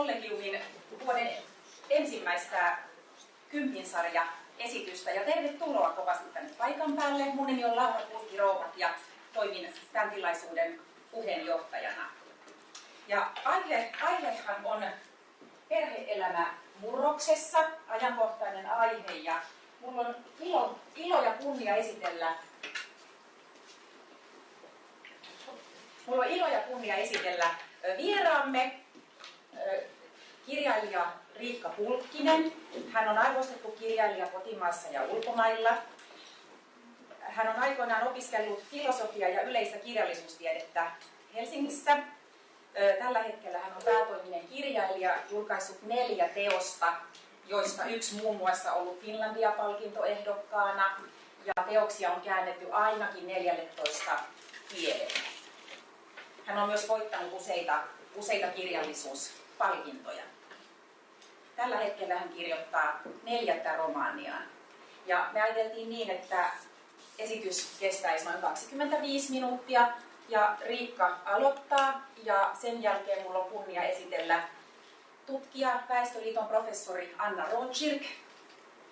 Kollegiumin vuoden ensimmäistä kympinsarja esitystä ja tervetuloa kovasti tänne paikan päälle. Mun nimi on Laura Kulki Rouhat ja toimin tämän tilaisuuden puheenjohtajana. Ja aihe, aihehan on perheelämä murroksessa, ajankohtainen aihe ja mulla on ilo, ilo ja kunnia esitellä Mulla on ilo ja kunnia esitellä vieraamme, kirjailija Riikka Pulkkinen. Hän on arvostettu kirjailija kotimaassa ja ulkomailla. Hän on aikoinaan opiskellut filosofiaa ja yleistä kirjallisuustiedettä Helsingissä. Tällä hetkellä hän on päätoiminen kirjailija, julkaissut neljä teosta, joista yksi muun muassa ollut Finlandia-palkintoehdokkaana, ja teoksia on käännetty ainakin 14 kielellä. Hän on myös voittanut useita, useita kirjallisuuspalkintoja. Tällä hetkellä hän kirjoittaa neljättä romaaniaan. Ja me ajateltiin niin, että esitys kestäisi noin 25 minuuttia ja Riikka aloittaa ja sen jälkeen mulla on kunnia esitellä tutkija, Väestöliiton professori Anna Rothschild.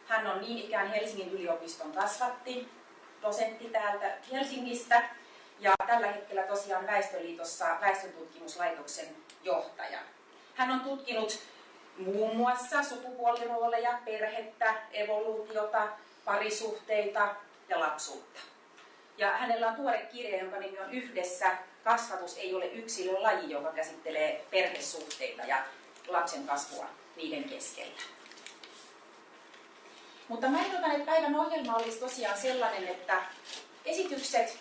Hän on niin ikään Helsingin yliopiston kasvatti, dosentti täältä Helsingistä ja tällä hetkellä tosiaan Väestöliitossa väestöntutkimuslaitoksen johtaja. Hän on tutkinut muun muassa sukupuolirooleja, perhettä, evoluutiota, parisuhteita ja lapsuutta. Ja hänellä on tuore kirja, jonka nimi on Yhdessä. Kasvatus ei ole yksilön laji, joka käsittelee perhesuhteita ja lapsen kasvua niiden keskellä. Mutta mä ehdotan, että päivän ohjelma olisi tosiaan sellainen, että esitykset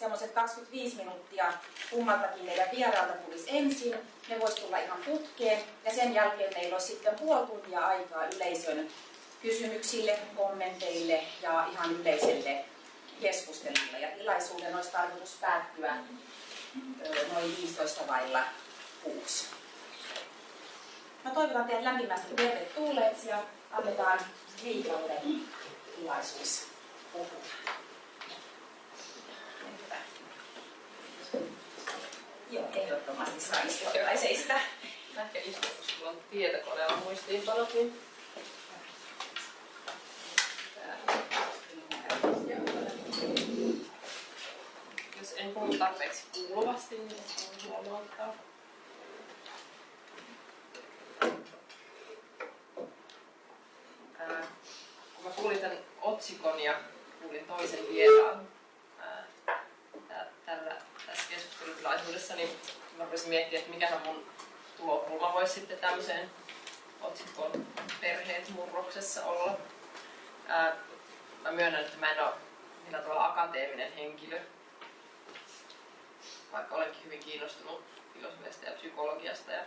semmoiset 25 minuuttia kummaltakin meidän vieraalta tulisi ensin. Ne voisi tulla ihan putkeen ja sen jälkeen meillä olisi sitten puoli tuntia aikaa yleisön kysymyksille, kommenteille ja ihan yleiselle keskustelulle. Ja tilaisuuden olisi tarkoitus päättyä noin 15 vailla kuusi. Mä toivotan teidät lämpimästi tervetulleeksi ja annetaan Riikalle tilaisuus puhua. Joo, ehdottomasti saa istua tai seistä. Ehkä koska sulla on tietokoneella muistiinpanot, niin jos en puhu tarpeeksi kuuluvasti, niin on huomauttaa. kun mä kuulin tämän otsikon ja kuulin toisen vieraan keskustelutilaisuudessa, niin mä voisin miettiä, että mikä mun tulokulma voisi sitten tämmöiseen otsikkoon perheet murroksessa olla. Ää, mä myönnän, että mä en ole millään tavalla akateeminen henkilö, vaikka olenkin hyvin kiinnostunut filosofiasta ja psykologiasta ja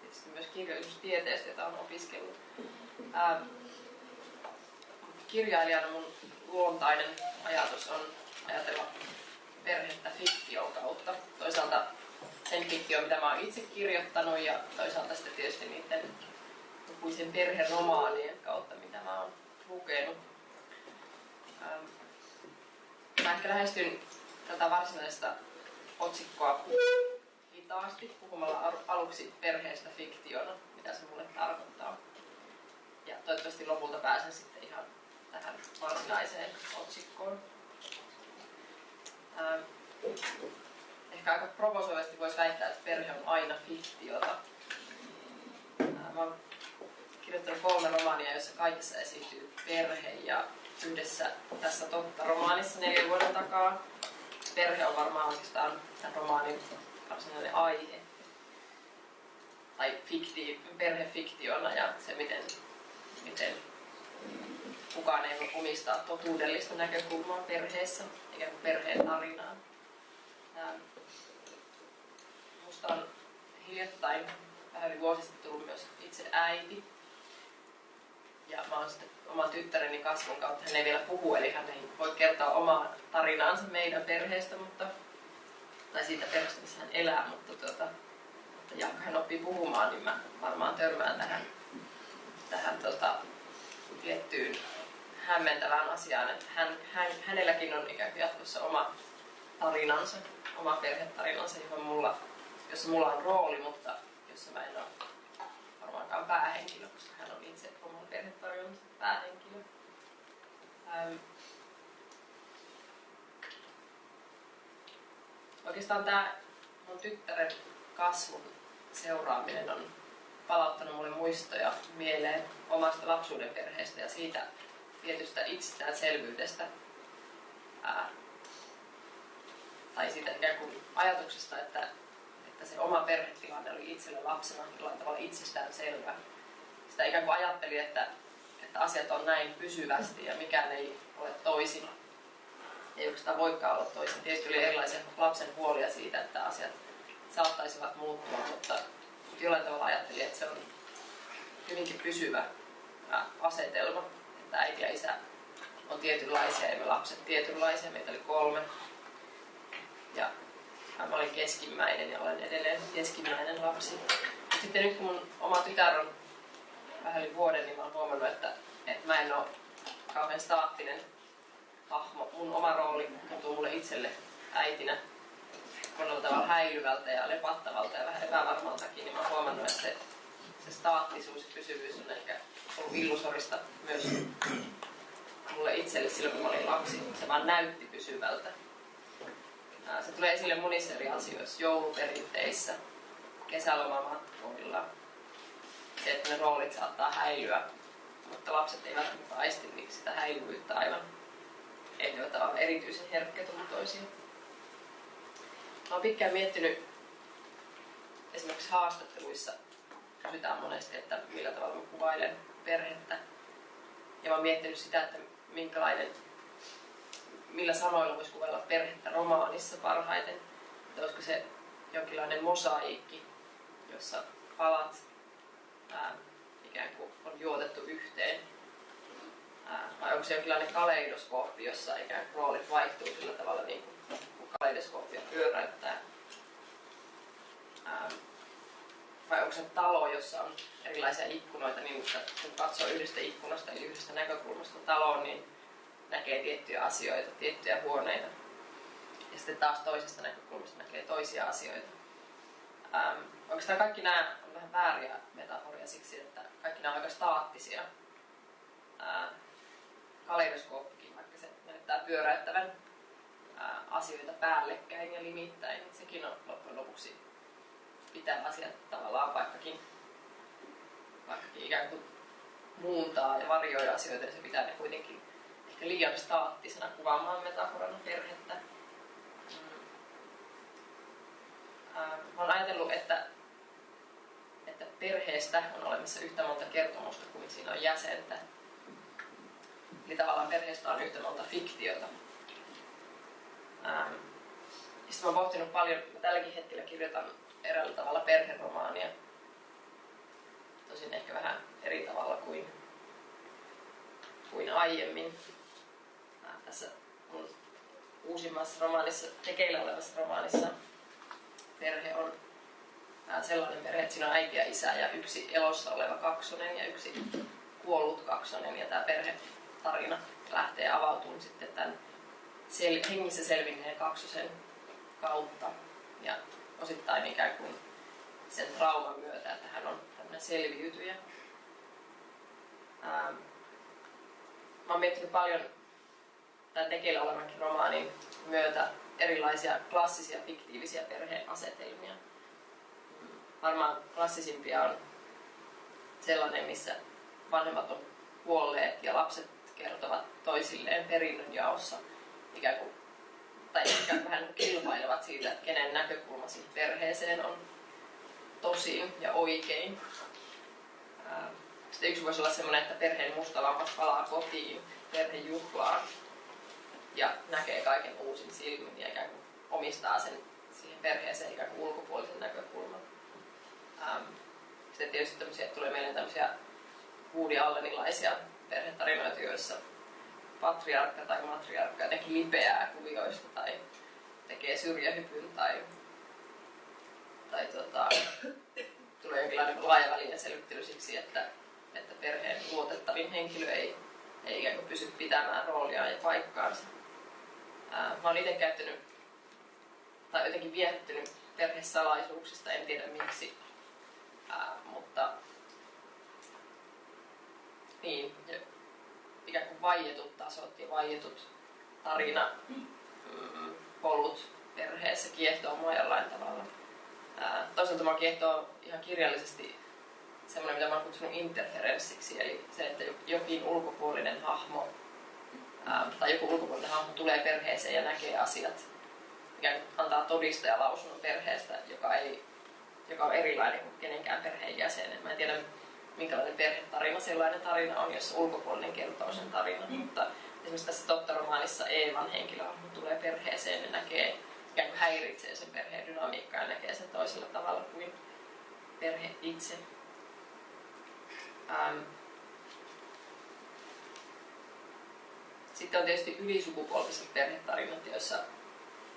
tietysti myös kirjallisuustieteestä, jota olen opiskellut. Ää, kirjailijana mun luontainen ajatus on ajatella perhettä fiktion kautta. Toisaalta sen fiktio, mitä mä oon itse kirjoittanut ja toisaalta sitten tietysti niiden lukuisen perheromaanien kautta, mitä mä oon lukenut. Mä ehkä lähestyn tätä varsinaista otsikkoa hitaasti puhumalla aluksi perheestä fiktiona, mitä se mulle tarkoittaa. Ja toivottavasti lopulta pääsen sitten ihan tähän varsinaiseen otsikkoon. Ähm, ehkä aika provosoivasti voisi väittää, että perhe on aina fiktiota. Äh, mä oon kirjoittanut kolme romaania, joissa kaikissa esiintyy perhe ja yhdessä tässä totta romaanissa neljän vuoden takaa. Perhe on varmaan oikeastaan tämän romaanin varsinainen aihe. Tai fikti, perhe fiktiona ja se, miten, miten kukaan ei voi omistaa totuudellista näkökulmaa perheessä, eikä perheen tarinaan. Minusta on hiljattain, vähän yli vuosi sitten tullut myös itse äiti. Ja mä oon sitten oman tyttäreni kasvun kautta, hän ei vielä puhu, eli hän ei voi kertoa omaa tarinaansa meidän perheestä, mutta, tai siitä perheestä, missä hän elää, mutta tuota, ja kun hän oppii puhumaan, niin mä varmaan törmään tähän, tähän tota, tiettyyn hämmentävään asiaan, että hän, hän, hänelläkin on ikään kuin jatkossa oma tarinansa, oma perhetarinansa, johon mulla, jossa mulla on rooli, mutta jossa mä en ole varmaankaan päähenkilö, koska hän on itse oman perhetarjonnan päähenkilö. Ähm, oikeastaan tämä mun tyttären kasvun seuraaminen on palauttanut mulle muistoja mieleen omasta lapsuuden perheestä ja siitä tietystä itsestäänselvyydestä. Ää, tai siitä ikään kuin ajatuksesta, että, että se oma perhetilanne oli itselle lapsena jollain tavalla itsestään selvä. Sitä ikään kuin ajatteli, että, että asiat on näin pysyvästi ja mikään ei ole toisin. Ei oikeastaan voikaan olla toisin. Tietysti oli erilaisia lapsen huolia siitä, että asiat saattaisivat muuttua, mutta jollain tavalla ajattelin, että se on hyvinkin pysyvä asetelma, että äiti ja isä on tietynlaisia ja me lapset tietynlaisia. Meitä oli kolme. Ja mä olin keskimmäinen ja olen edelleen keskimmäinen lapsi. Sitten nyt kun mun oma tytär on vähän yli vuoden, niin mä oon huomannut, että, että mä en ole kauhean staattinen hahmo. Mun oma rooli tuntuu mulle itselle äitinä monella tavalla häilyvältä ja lepattavalta ja vähän epävarmaltakin, niin mä oon huomannut, että se, se staattisuus ja pysyvyys on ehkä ollut illusorista myös mulle itselle silloin, kun mä olin lapsi. Se vaan näytti pysyvältä. Se tulee esille monissa eri asioissa, jouluperinteissä, kesälomamatkoilla. Se, että ne roolit saattaa häilyä, mutta lapset eivät välttämättä aisti sitä häilyvyyttä aivan. Ei ole erityisen herkkätuntoisia. Mä oon pitkään miettinyt esimerkiksi haastatteluissa, kysytään monesti, että millä tavalla mä kuvailen perhettä. Ja mä oon miettinyt sitä, että minkälainen, millä sanoilla voisi kuvailla perhettä romaanissa parhaiten. Että olisiko se jonkinlainen mosaiikki, jossa palat ää, ikään kuin on juotettu yhteen. Ää, vai onko se jonkinlainen kaleidoskooppi, jossa ikään kuin roolit vaihtuu sillä tavalla niin kuin kaleidoskooppia pyöräyttää. Ähm, vai onko se talo, jossa on erilaisia ikkunoita, niin kun katsoo yhdestä ikkunasta eli yhdestä näkökulmasta taloon, niin näkee tiettyjä asioita, tiettyjä huoneita. Ja sitten taas toisesta näkökulmasta näkee toisia asioita. Ähm, oikeastaan kaikki nämä on vähän vääriä metaforia siksi, että kaikki nämä on aika staattisia. Ähm, kaleidoskooppikin, vaikka se näyttää pyöräyttävän asioita päällekkäin ja limittäin, niin sekin on loppujen lopuksi pitää asiat tavallaan vaikkakin, vaikkakin ikään kuin muuntaa ja varjoi asioita, niin se pitää ne kuitenkin ehkä liian staattisena kuvaamaan metaforana perhettä. Mm. Mä olen ajatellut, että, että perheestä on olemassa yhtä monta kertomusta kuin siinä on jäsentä. Eli tavallaan perheestä on yhtä monta fiktiota Ähm, sitten olen pohtinut paljon, mä tälläkin hetkellä kirjoitan eräällä tavalla perheromaania. Tosin ehkä vähän eri tavalla kuin, kuin aiemmin. Äh, tässä mun uusimmassa romaanissa, tekeillä olevassa romaanissa perhe on sellainen perhe, että siinä on äiti ja isä ja yksi elossa oleva kaksonen ja yksi kuollut kaksonen. Ja tämä perhetarina lähtee avautumaan sitten tämän sel- hengissä selvinneen kaksosen kautta ja osittain ikään kuin sen trauman myötä, että hän on tämmöinen selviytyjä. Ähm, mä oon miettinyt paljon tämän tekeillä olevankin romaanin myötä erilaisia klassisia fiktiivisiä perheasetelmia. Varmaan klassisimpia on sellainen, missä vanhemmat on kuolleet ja lapset kertovat toisilleen perinnönjaossa – ikään kuin, tai ehkä vähän kilpailevat siitä, että kenen näkökulma siihen perheeseen on tosin ja oikein. Sitten yksi voisi olla sellainen, että perheen mustalampas palaa kotiin perhejuhlaan ja näkee kaiken uusin silmin ja ikään kuin omistaa sen siihen perheeseen ikään kuin ulkopuolisen näkökulman. Sitten tietysti tämmöisiä, tulee mieleen tämmöisiä Woody Allenilaisia perhetarinoita, joissa patriarkka tai matriarkka jotenkin lipeää kuvioista tai tekee syrjähypyn tai, tai tota, tulee jonkinlainen laajavälinen selvittely siksi, että, että perheen luotettavin henkilö ei, ei ikään kuin pysy pitämään roolia ja paikkaansa. Ää, mä oon itse käyttänyt tai jotenkin viehättynyt perhesalaisuuksista, en tiedä miksi. Ää, mutta niin, ikään kuin vaietut tasot ja vaietut tarina mm, polut perheessä kiehtoo mua jollain tavalla. Toisaalta mua kiehtoo ihan kirjallisesti semmoinen, mitä mä oon kutsunut interferenssiksi, eli se, että jokin ulkopuolinen hahmo tai joku ulkopuolinen hahmo tulee perheeseen ja näkee asiat, mikä antaa todistajalausunnon perheestä, joka, ei, joka on erilainen kuin kenenkään perheenjäsen. Mä en tiedä, minkälainen perhetarina sellainen tarina on, jos ulkopuolinen kertoo sen tarinan, mm. mutta esimerkiksi tässä Totta-romaanissa Eevan henkilöhahmo tulee perheeseen ja näkee, ikään kuin häiritsee sen perheen dynamiikkaa ja näkee sen toisella tavalla kuin perhe itse. Ähm. Sitten on tietysti ylisukupolviset perhetarinat, joissa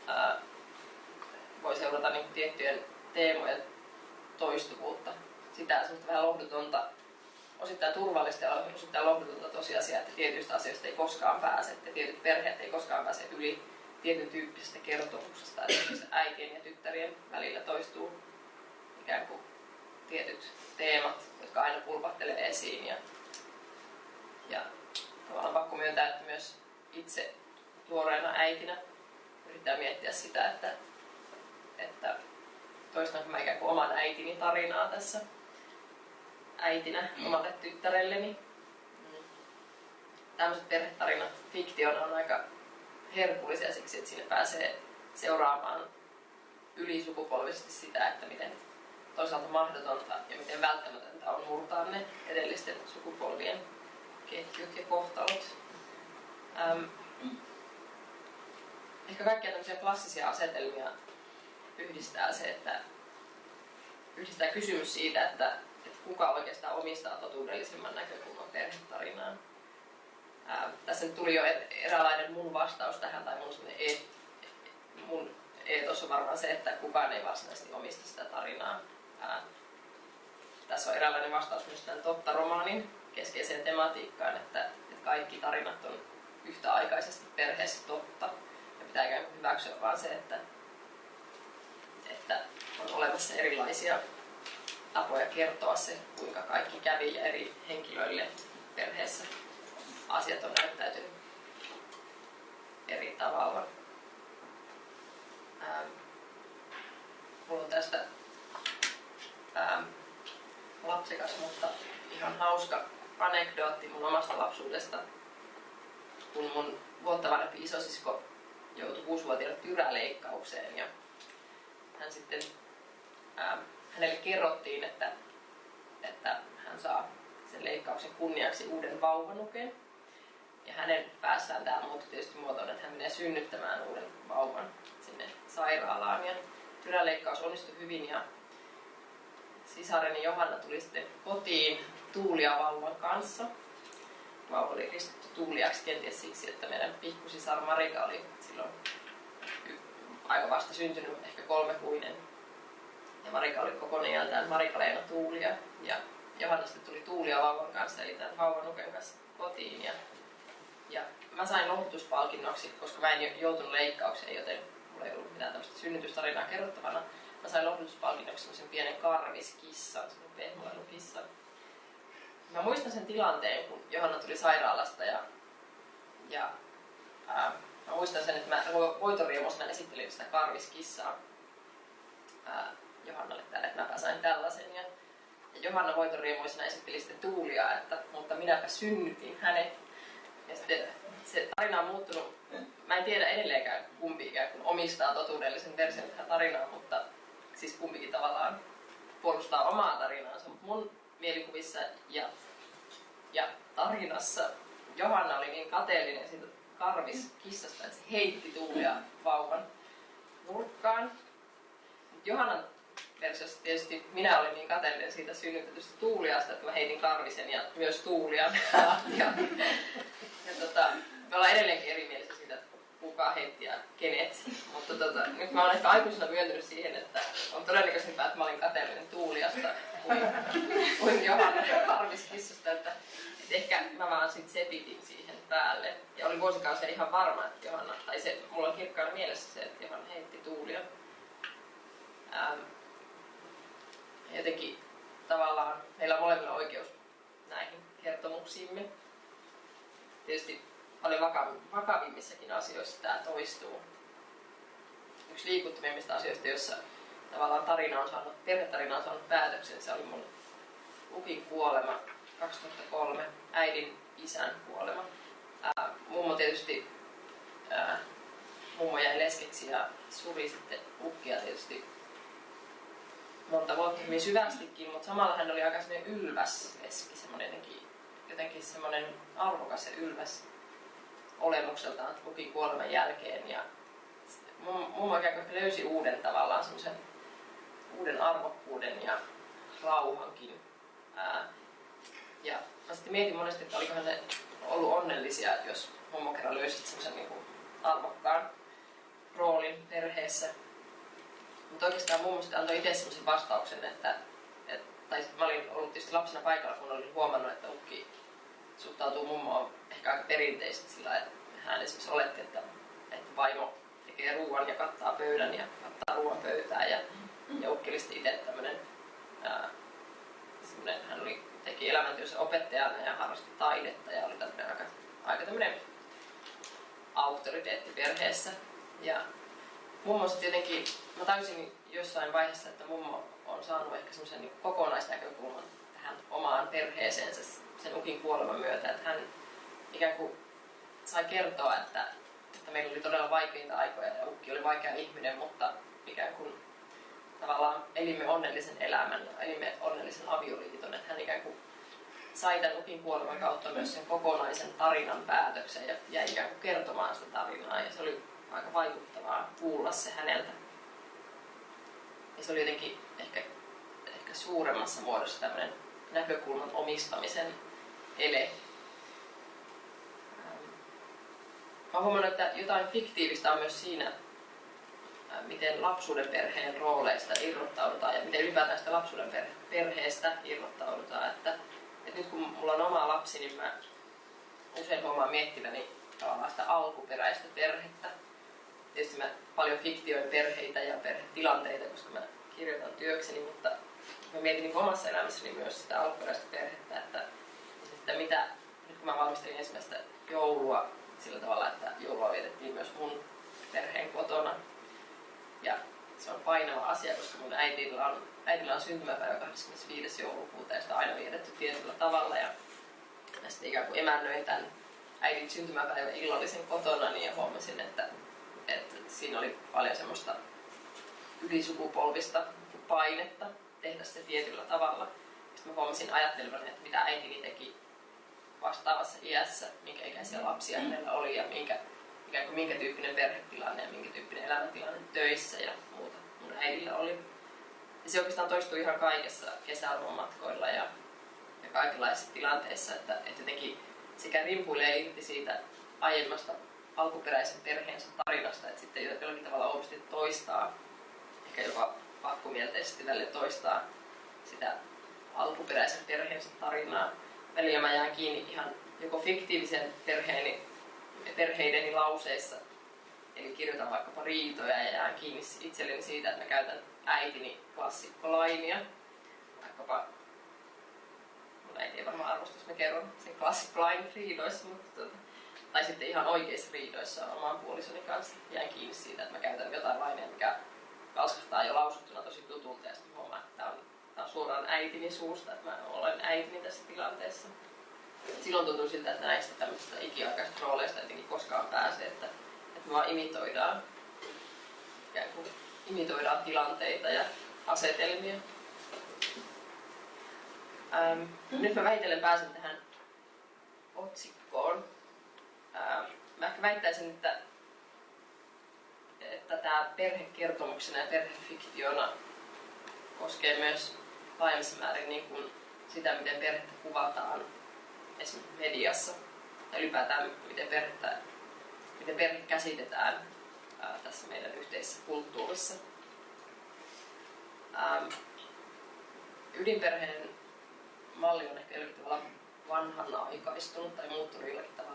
ää, voi seurata niin tiettyjen teemojen toistuvuutta. Sitä semmoista vähän lohdutonta, osittain turvallista ja osittain lohdutonta tosiasiaa, että tietyistä asioista ei koskaan pääse, että tietyt perheet ei koskaan pääse yli tietyn tyyppisestä kertomuksesta. Esimerkiksi äitien ja tyttärien välillä toistuu ikään kuin tietyt teemat, jotka aina pulpahtelee esiin. Ja, ja tavallaan pakko myöntää, että myös itse tuoreena äitinä yrittää miettiä sitä, että, että toistanko mä ikään kuin oman äitini tarinaa tässä äitinä omalle tyttärelleni. Mm. Tämmöiset perhetarinat fiktiona on aika herkullisia siksi, että sinne pääsee seuraamaan ylisukupolvisesti sitä, että miten toisaalta mahdotonta ja miten välttämätöntä on murtaa ne edellisten sukupolvien ketjut ja kohtalot. Ähm, ehkä kaikkia tämmöisiä klassisia asetelmia yhdistää se, että yhdistää kysymys siitä, että kuka oikeastaan omistaa totuudellisemman näkökulman perhetarinaan. Ää, tässä nyt tuli jo eräänlainen mun vastaus tähän, tai mun, e, mun eetos on varmaan se, että kukaan ei varsinaisesti omista sitä tarinaa. Ää, tässä on eräänlainen vastaus myös tämän totta-romaanin keskeiseen tematiikkaan, että, että kaikki tarinat on yhtäaikaisesti perheessä totta. Ja pitää hyväksyä vaan se, että, että on olemassa erilaisia tapoja kertoa se, kuinka kaikki kävi ja eri henkilöille perheessä asiat on näyttäytynyt eri tavalla. Ähm, mulla on tästä ähm, lapsekas, mutta ihan hauska anekdootti mun omasta lapsuudesta, kun mun vuotta vanhempi isosisko joutui kuusivuotiaana tyräleikkaukseen ja hän sitten, ää, hänelle kerrottiin, että, että hän saa sen leikkauksen kunniaksi uuden vauvanuken. Ja hänen päässään tämä muuttui tietysti muotoon, että hän menee synnyttämään uuden vauvan sinne sairaalaan. Ja tyräleikkaus onnistui hyvin ja sisareni Johanna tuli sitten kotiin Tuulia vauvan kanssa. Vauva oli ristitty Tuuliaksi kenties siksi, että meidän pikkusisar Marika oli silloin aika vasta syntynyt, ehkä kolmekuinen. Ja Marika oli koko nimeltään Marika-Leena Tuulia. Ja Johanna sitten tuli Tuulia vauvan kanssa, eli tämän vauvan nuken kanssa kotiin. Ja, ja mä sain lohdutuspalkinnoksi, koska mä en joutunut leikkaukseen, joten mulla ei ollut mitään tämmöistä synnytystarinaa kerrottavana. Mä sain lohdutuspalkinnoksi semmoisen pienen karviskissan, semmoinen pehmoilukissan. Mä muistan sen tilanteen, kun Johanna tuli sairaalasta ja, ja ää, mä muistan sen, että mä voitoriemuisena esittelin sitä karviskissaa ää, Johannalle täällä, että mäpä sain tällaisen. Ja, ja Johanna voitoriemuisena esitteli sitten Tuulia, että mutta minäpä synnytin hänet. Ja sitten se tarina on muuttunut. Mä en tiedä edelleenkään kumpi ikään kuin omistaa totuudellisen version tähän tarinaan, mutta siis kumpikin tavallaan puolustaa omaa tarinaansa. Mun mielikuvissa ja, ja tarinassa Johanna oli niin kateellinen siitä karviskissasta, että se heitti Tuulia vauvan nurkkaan. Johannan versiossa tietysti minä olin niin kateellinen siitä synnytetystä Tuuliasta, että mä heitin karvisen ja myös Tuulia ja, ja tota, me ollaan edelleenkin erimielisiä siitä, että kuka heitti ja kenet. Mutta tota, nyt mä olen ehkä aikuisena myöntynyt siihen, että on todennäköisempää, että mä olin kateellinen Tuuliasta kuin, kuin Johanna karviskissasta. Että, että ehkä mä vaan sit sepitin siihen päälle. Ja olin vuosikausia ihan varma, että Johanna, tai se, mulla on kirkkaana mielessä se, että Johanna heitti Tuulia. Ähm, jotenkin tavallaan meillä on molemmilla oikeus näihin kertomuksiimme. Tietysti paljon vakavimmissakin asioissa tämä toistuu. Yksi liikuttavimmista asioista, jossa tavallaan tarina on saanut, perhetarina on saanut päätöksen, se oli mun ukin kuolema 2003, äidin isän kuolema. Ää, mummo tietysti, ää, mummo jäi leskeksi ja suri sitten ukkia tietysti monta vuotta hyvin syvästikin, mutta samalla hän oli aika semmoinen ylväs leski, semmoinen jotenkin, jotenkin semmoinen arvokas ja ylväs olemukseltaan luki kuoleman jälkeen. Ja mummo ikään kuin löysi uuden tavallaan semmoisen uuden arvokkuuden ja rauhankin. Ää, ja mä sitten mietin monesti, että olikohan ne ollut onnellisia, jos mummo kerran löysi semmoisen niin arvokkaan roolin perheessä. Mutta oikeastaan mummo sitten antoi itse semmoisen vastauksen, että, et, tai mä olin ollut tietysti lapsena paikalla, kun olin huomannut, että ukki suhtautuu mummoon ehkä aika perinteisesti sillä että hän esimerkiksi oletti, että, että vaimo tekee ruoan ja kattaa pöydän ja kattaa ruoan pöytää ja, ja ukki oli itse tämmöinen, hän oli, teki elämäntyössä opettajana ja harrasti taidetta ja oli tämmöinen aika, aika tämmöinen auktoriteetti perheessä. Ja mummo sitten jotenkin, mä täysin jossain vaiheessa, että mummo on saanut ehkä semmoisen niin kokonaisnäkökulman tähän omaan perheeseensä sen ukin kuoleman myötä, että hän ikään kuin sai kertoa, että, että meillä oli todella vaikeita aikoja ja ukki oli vaikea ihminen, mutta ikään kuin tavallaan elimme onnellisen elämän ja elimme onnellisen avioliiton, että hän ikään kuin sai tämän ukin kuoleman kautta myös sen kokonaisen tarinan päätöksen ja jäi ikään kuin kertomaan sitä tarinaa. Ja se oli aika vaikuttavaa kuulla se häneltä. Ja se oli jotenkin ehkä, ehkä suuremmassa muodossa tämmöinen näkökulman omistamisen ele. Mä huomannut, että jotain fiktiivistä on myös siinä, miten lapsuuden perheen rooleista irrottaudutaan ja miten ylipäätään sitä lapsuuden perheestä irrottaudutaan. Että, että nyt kun mulla on oma lapsi, niin mä usein huomaan miettiväni tavallaan sitä alkuperäistä perhettä. Tietysti mä paljon fiktioin perheitä ja perhetilanteita, koska mä kirjoitan työkseni, mutta mä mietin niin omassa elämässäni myös sitä alkuperäistä perhettä, että, että mitä, nyt kun mä valmistelin ensimmäistä joulua sillä tavalla, että joulua vietettiin myös mun perheen kotona. Ja se on painava asia, koska mun äitillä on, äitillä on syntymäpäivä 25. joulukuuta ja sitä on aina vietetty tietyllä tavalla. Ja mä sitten ikään kuin emännöin tämän äidin syntymäpäivän illallisen kotona niin ja huomasin, että, että siinä oli paljon semmoista ylisukupolvista painetta tehdä se tietyllä tavalla. Sitten mä huomasin ajattelevani, että mitä äitini teki vastaavassa iässä, minkä ikäisiä lapsia hänellä oli ja minkä, ikään kuin minkä tyyppinen perhetilanne ja minkä tyyppinen elämäntilanne töissä ja muuta mun äidillä oli. Ja se oikeastaan toistui ihan kaikessa kesäarvomatkoilla ja, ja kaikenlaisissa tilanteissa, että, että jotenkin sekä rimpuilee irti siitä aiemmasta alkuperäisen perheensä tarinasta, että sitten jollakin tavalla opisti toistaa, ehkä jopa pakkomielteisesti välillä toistaa sitä alkuperäisen perheensä tarinaa. Välillä mä jään kiinni ihan joko fiktiivisen perheeni, perheideni lauseissa, eli kirjoitan vaikkapa riitoja ja jään kiinni itselleni siitä, että mä käytän äitini klassikkolainia, vaikkapa mun äiti ei varmaan arvosta, jos mä kerron sen classic line riidoissa, mutta tuota, tai sitten ihan oikeissa riidoissa oman puolisoni kanssa jään kiinni siitä, että mä käytän jotain lainia, mikä kalskahtaa jo lausuttuna tosi tutulta ja sitten huomaan, että tämä on tämä on suoraan äitini suusta, että mä olen äitini tässä tilanteessa. Silloin tuntuu siltä, että näistä tämmöistä ikiaikaisista rooleista jotenkin koskaan pääsee, että, että me vaan imitoidaan, ikään kuin imitoidaan tilanteita ja asetelmia. Ähm, nyt mä vähitellen pääsen tähän otsikkoon. Ähm, mä ehkä väittäisin, että, että tämä perhekertomuksena ja perhefiktiona koskee myös laajemmassa määrin niin kuin sitä, miten perhettä kuvataan esimerkiksi mediassa ja ylipäätään miten, perhettä, miten perhe käsitetään ää, tässä meidän yhteisessä kulttuurissa. Ähm, ydinperheen malli on ehkä jollakin tavalla vanhanaikaistunut tai muuttunut jollakin tavalla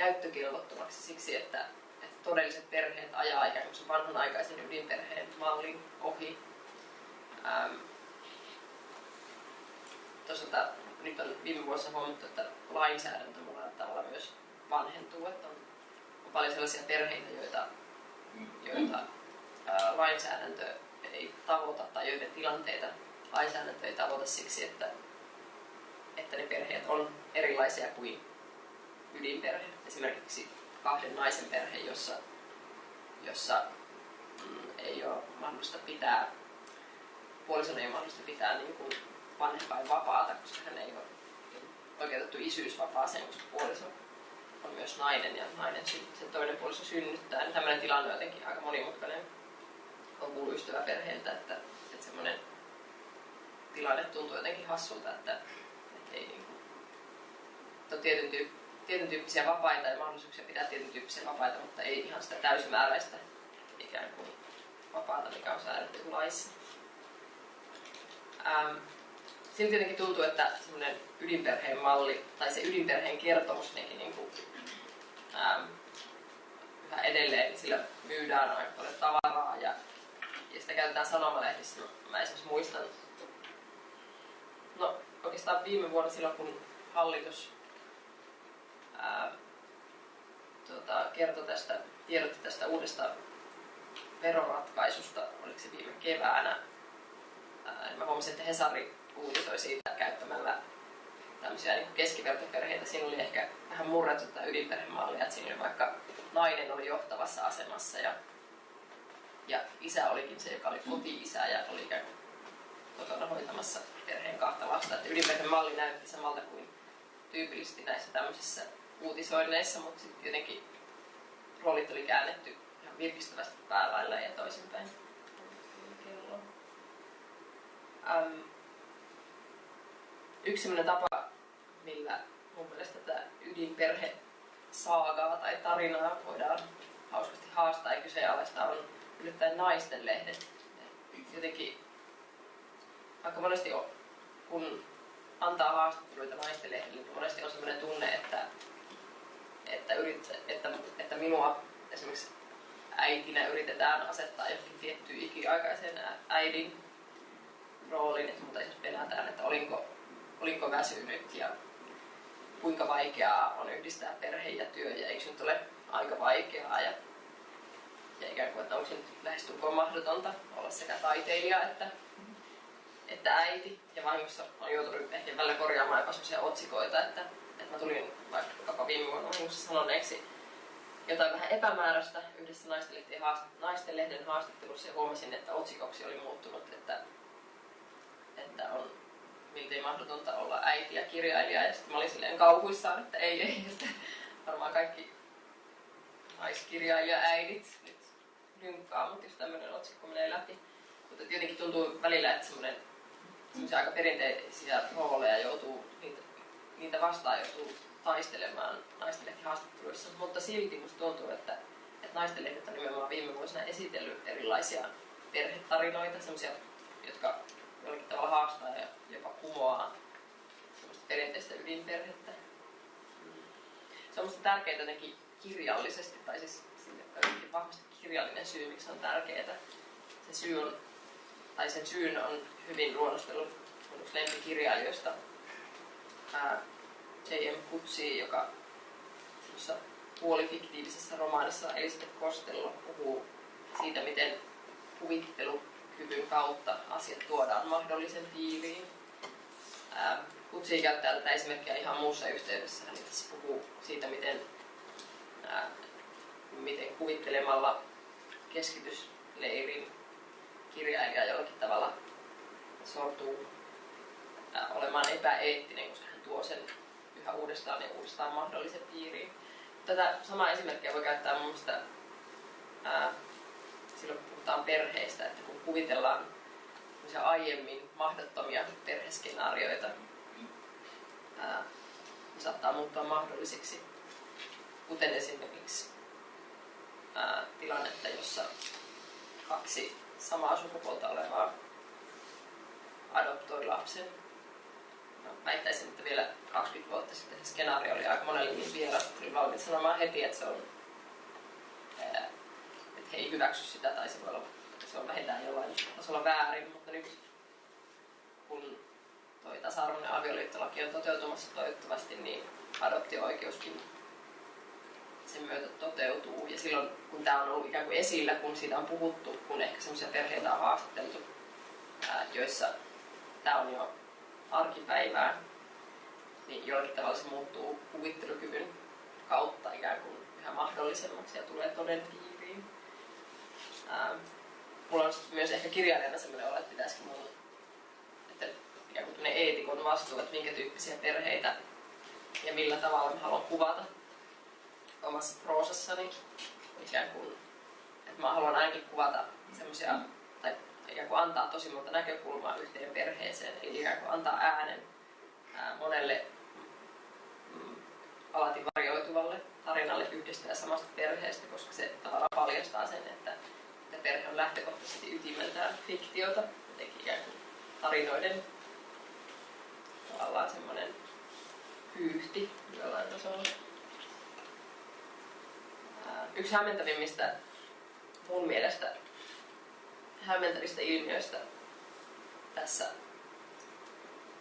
käyttökelvottomaksi siksi, että, että todelliset perheet ajaa ikään kuin vanhanaikaisen ydinperheen mallin ohi Ähm, toisaalta nyt on viime vuosina huomattu, että lainsäädäntö monella tavalla myös vanhentuu, että on, on paljon sellaisia perheitä, joita, joita ää, lainsäädäntö ei tavoita tai joiden tilanteita lainsäädäntö ei tavoita siksi, että, että ne perheet on erilaisia kuin ydinperhe. Esimerkiksi kahden naisen perhe, jossa, jossa mm, ei ole mahdollista pitää, puolison ei ole mahdollista pitää niin kuin vanhempain vapaata, koska hän ei ole oikeutettu isyysvapaaseen, koska puoliso on myös nainen ja nainen sen toinen puoliso synnyttää. Niin tämmöinen tilanne on jotenkin aika monimutkainen. On kuullut ystäväperheiltä, että, että semmoinen tilanne tuntuu jotenkin hassulta, että, että ei niin kuin, että on tietyn, tyyppi, tietyn tyyppisiä vapaita ja mahdollisuuksia pitää tietyn tyyppisiä vapaita, mutta ei ihan sitä täysimääräistä ikään kuin vapaata, mikä on säädetty laissa. Ähm, silti jotenkin tuntuu, että semmoinen ydinperheen malli tai se ydinperheen kertomus niin kuin, ähm, yhä edelleen sillä myydään aika paljon tavaraa ja, ja sitä käytetään sanomalehdissä. Mä esimerkiksi muistan, no oikeastaan viime vuonna silloin kun hallitus ää, tuota, kertoi tästä, tiedotti tästä uudesta veroratkaisusta, oliko se viime keväänä. Ää, mä huomasin, että Hesari uutisoi siitä käyttämällä tämmöisiä niin keskivertoperheitä. Siinä oli ehkä vähän murrettu tätä ydinperhemallia, että siinä vaikka nainen oli johtavassa asemassa ja, ja isä olikin se, joka oli koti-isä ja oli ikään kuin kotona hoitamassa perheen kahta lasta. Että ydinperhemalli näytti samalta kuin tyypillisesti näissä tämmöisissä uutisoinneissa, mutta sitten jotenkin roolit oli käännetty ihan virkistävästi päälailla ja toisinpäin. Um, yksi sellainen tapa, millä mun mielestä tätä ydinperhe saagaa tai tarinaa voidaan hauskasti haastaa ja kyseenalaistaa on yllättäen naisten lehdet. Jotenkin aika monesti on, kun antaa haastatteluita naisten lehdelle, niin monesti on sellainen tunne, että, että, yrit, että, että minua esimerkiksi äitinä yritetään asettaa johonkin tiettyyn ikiaikaiseen äidin rooliin, että mutta esimerkiksi pelätään, että olinko olinko väsynyt ja kuinka vaikeaa on yhdistää perhe ja työ ja eikö nyt ole aika vaikeaa ja, ja ikään kuin, että onko nyt lähestulkoon mahdotonta olla sekä taiteilija että, että äiti. Ja vahingossa on joutunut ehkä välillä korjaamaan jopa otsikoita, että mä tulin vaikkapa viime vuonna vahingossa sanoneeksi jotain vähän epämääräistä yhdessä haastat- naistenlehden haastattelussa ja huomasin, että otsikoksi oli muuttunut, että, että on miltei mahdotonta olla äiti ja kirjailija. Ja sitten mä olin silleen kauhuissaan, että ei, ei, että varmaan kaikki naiskirjailija äidit nyt lynkkaa, mutta jos tämmöinen otsikko menee läpi. Mutta jotenkin tuntuu välillä, että semmoinen aika perinteisiä rooleja joutuu, niitä, vastaan joutuu taistelemaan naistenlehti haastatteluissa, mutta silti musta tuntuu, että, että naistenlehdet on nimenomaan viime vuosina esitellyt erilaisia perhetarinoita, semmoisia, jotka jollakin tavalla haastaa ja jopa kumoaa semmoista perinteistä ydinperhettä. Se on minusta tärkeää jotenkin kirjallisesti, tai siis vahvasti kirjallinen syy, miksi on tärkeää. Se syy on, tai sen syyn on hyvin luonnostellut yksi lempikirjailijoista, J.M. Kutsi, joka puolifiktiivisessä romaanissa Elisabeth Costello puhuu siitä, miten kuvittelu kyvyn kautta asiat tuodaan mahdollisen piiriin. Kutsi käyttää tätä esimerkkiä ihan muussa yhteydessä. Hän tässä puhuu siitä, miten, ää, miten kuvittelemalla keskitysleirin kirjailija jollakin tavalla sortuu ää, olemaan epäeettinen, koska tuo sen yhä uudestaan ja uudestaan mahdollisen piiriin. Tätä samaa esimerkkiä voi käyttää mun mielestä ää, silloin kun puhutaan perheistä, että kun kuvitellaan aiemmin mahdottomia perheskenaarioita, ää, ne saattaa muuttua mahdollisiksi, kuten esimerkiksi ää, tilannetta, jossa kaksi samaa sukupuolta olevaa adoptoi lapsen. No, väittäisin, että vielä 20 vuotta sitten se skenaario oli aika monelle niin vieras, että oli valmiit sanomaan heti, että se on he ei hyväksy sitä tai se voi olla, se on vähintään jollain tasolla väärin, mutta nyt kun toi tasa-arvoinen avioliittolaki on toteutumassa toivottavasti, niin adoptio-oikeuskin sen myötä toteutuu. Ja silloin, kun tämä on ollut ikään kuin esillä, kun siitä on puhuttu, kun ehkä sellaisia perheitä on haastateltu, joissa tämä on jo arkipäivää, niin jollakin tavalla se muuttuu kuvittelukyvyn kautta ikään kuin yhä mahdollisemmaksi ja tulee toden piiriin. Ää, mulla on myös ehkä kirjailijana sellainen olo, että pitäisikö mun, että ikään kuin eetikon vastuu, että minkä tyyppisiä perheitä ja millä tavalla mä haluan kuvata omassa proosassani. Ikään kuin, että mä haluan ainakin kuvata semmoisia, ikään kuin antaa tosi monta näkökulmaa yhteen perheeseen, eli ikään kuin antaa äänen ää, monelle mm, alati varjoituvalle tarinalle yhdestä ja samasta perheestä, koska se tavallaan paljastaa sen, että, että perhe on lähtökohtaisesti ytimeltään fiktiota, jotenkin ikään kuin tarinoiden tavallaan semmoinen pyyhti jollain tasolla. Yksi hämmentävimmistä mun mielestä hämmentävistä ilmiöistä tässä,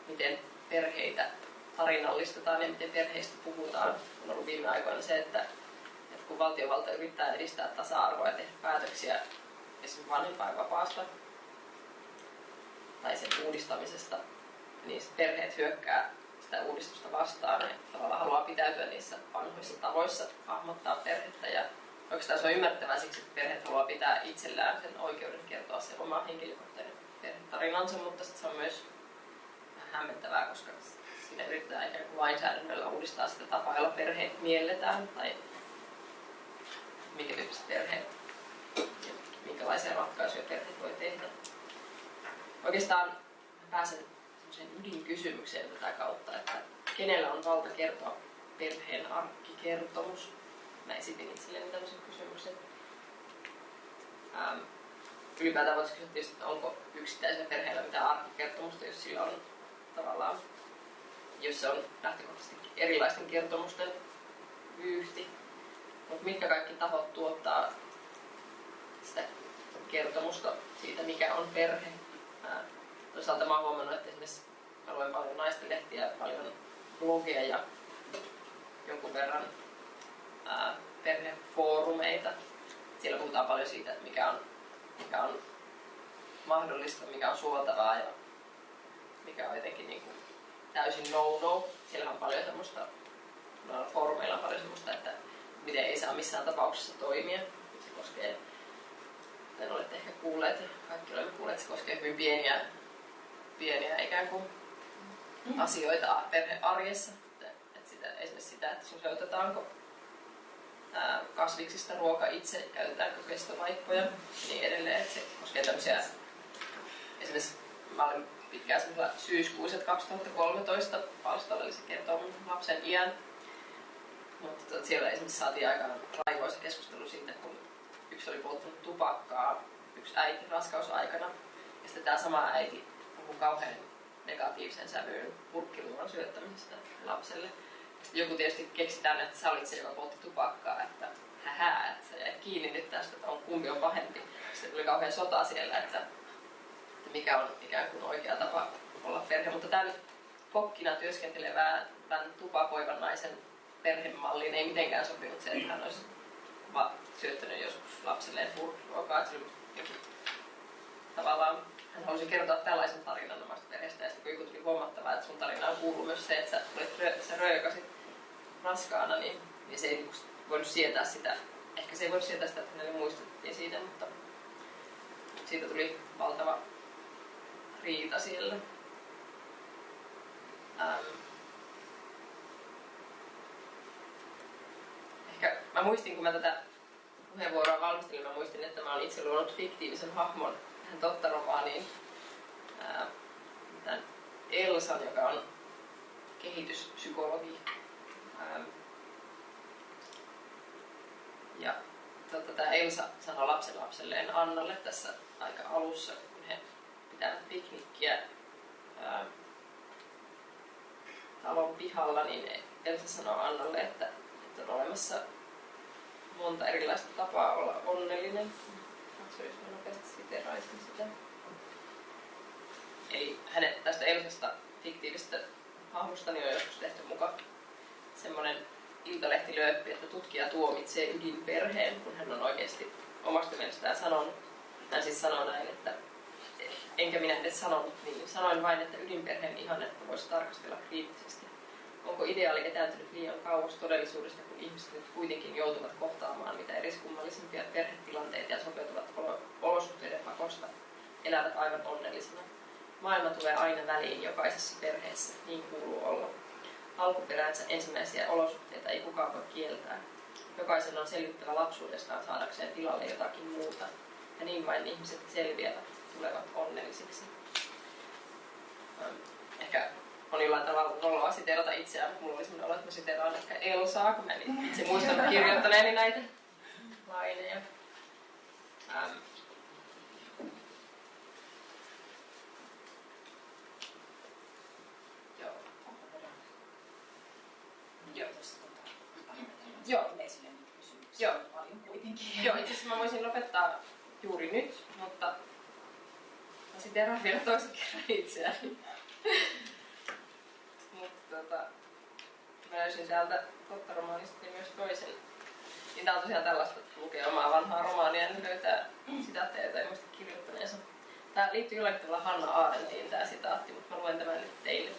miten perheitä tarinallistetaan ja miten perheistä puhutaan, on ollut viime aikoina se, että, että kun valtiovalta yrittää edistää tasa-arvoa ja tehdä päätöksiä esimerkiksi vanhempainvapaasta tai sen uudistamisesta, niin perheet hyökkää sitä uudistusta vastaan ja tavallaan haluaa pitäytyä niissä vanhoissa tavoissa hahmottaa perhettä ja oikeastaan se on ymmärrettävää siksi, että perheet haluaa pitää itsellään sen oikeuden kertoa se oma henkilökohtainen perhetarinansa, mutta se on myös hämmentävää, koska siinä yritetään ikään kuin lainsäädännöllä uudistaa sitä tapaa, jolla perheet mielletään tai minkä tyyppiset perheet ja minkälaisia ratkaisuja perheet voi tehdä. Oikeastaan pääsen ydinkysymykseen tätä kautta, että kenellä on valta kertoa perheen arkkikertomus. Mä esitin itselleni tämmöisen kysymyksen. Ähm, ylipäätään voisi kysyä tietysti, että onko yksittäisellä perheellä mitään arkkikertomusta, jos sillä on tavallaan, jos se on lähtökohtaisesti erilaisten kertomusten vyyhti. Mutta mitkä kaikki tahot tuottaa sitä kertomusta siitä, mikä on perhe. Ää, toisaalta mä oon huomannut, että esimerkiksi mä luen paljon naistenlehtiä, paljon blogeja ja jonkun verran ää, perhefoorumeita. Siellä puhutaan paljon siitä, että mikä on, mikä on mahdollista, mikä on suotavaa ja mikä on jotenkin niin kuin täysin no-no. Siellä on paljon semmoista, noilla foorumeilla on paljon semmoista, että miten ei saa missään tapauksessa toimia. Se koskee, en olette ehkä kuulleet, kaikki olemme kuulleet, että se koskee hyvin pieniä, pieniä ikään kuin mm. asioita perhearjessa. Että sitä, esimerkiksi sitä, että suseutetaanko kasviksista ruoka itse, käytetäänkö kestovaippoja ja niin edelleen. Että se koskee tämmöisiä, esimerkiksi mä olin pitkään semmoisella syyskuussa 2013 palstalla, eli se kertoo mun lapsen iän. Mutta tota, siellä esimerkiksi saatiin aika raivoisa keskustelu siitä, kun yksi oli polttanut tupakkaa, yksi äiti raskausaikana. Ja sitten tämä sama äiti puhuu kauhean negatiivisen sävyyn purkkiluuran syöttämisestä lapselle. Joku tietysti keksi tänne, että sä olit se, joka poltti tupakkaa, että hähää, että sä jäit kiinni nyt tästä, että on, kumpi on pahempi. Sitten tuli kauhean sota siellä, että, että mikä on ikään kuin oikea tapa olla perhe. Mutta tämän kokkina työskentelevää, tämän tupakoivan naisen perhemalliin ei mitenkään sopinut se, että hän olisi syöttänyt joskus lapselleen purkkiruokaa. Tavallaan hän halusi kertoa tällaisen tarinan omasta perheestä ja sitten kun tuli huomattavaa, että sun tarinaan kuuluu myös se, että sä, olit, sä röökasit raskaana, niin, niin se ei niin voinut sietää sitä. Ehkä se ei voinut sietää sitä, että hänelle muistettiin siitä, mutta, siitä tuli valtava riita siellä. Ähm. Ehkä mä muistin, kun mä tätä puheenvuoroa valmistelin, mä muistin, että mä olin itse luonut fiktiivisen hahmon tähän totta-romaaniin tämän Elsan, joka on kehityspsykologi. Ja tota, tämä Elsa sanoi lapsen lapselleen Annalle tässä aika alussa, kun he pitävät piknikkiä ää, talon pihalla, niin Elsa sanoi Annalle, että, että on olemassa monta erilaista tapaa olla onnellinen siteraisin sitä. Eli hänet, tästä Elsasta fiktiivistä hahmostani on joskus tehty mukaan semmoinen iltalehtilööppi, että tutkija tuomitsee ydinperheen, kun hän on oikeasti omasta mielestään sanonut. Hän siis sanoo näin, että enkä minä edes sanonut niin. Sanoin vain, että ydinperheen ihannetta voisi tarkastella kriittisesti. Onko ideaali etääntynyt liian kauas todellisuudesta, kun ihmiset nyt kuitenkin joutuvat kohtaamaan mitä eriskummallisimpia perhetilanteita ja sopeutuvat olosuhteiden pakosta, elävät aivan onnellisena. Maailma tulee aina väliin jokaisessa perheessä, niin kuuluu olla. Alkuperäänsä ensimmäisiä olosuhteita ei kukaan voi kieltää. Jokaisen on selvittävä lapsuudestaan saadakseen tilalle jotakin muuta, ja niin vain ihmiset selviävät, tulevat onnellisiksi. Ehkä on jollain tavalla noloa siteerata itseään, mutta mulla oli sellainen olo, että mä siteeraan ehkä Elsaa, kun mä en itse muistan kirjoittaneeni näitä laineja. Ähm. Joo. Joo. Joo. Joo. paljon kuitenkin. Joo, itse asiassa mä voisin lopettaa juuri nyt, mutta mä siteeraan vielä toisen kerran itseäni. Mutta tota, mä löysin täältä totta romaanista myös toisen. Niin tää on tosiaan tällaista, lukee omaa vanhaa romaania ja löytää sitaatteja, joita ei muista kirjoittaneensa. Tää liittyy jollakin tavalla Hanna Aarentiin tää sitaatti, mutta mä luen tämän nyt teille.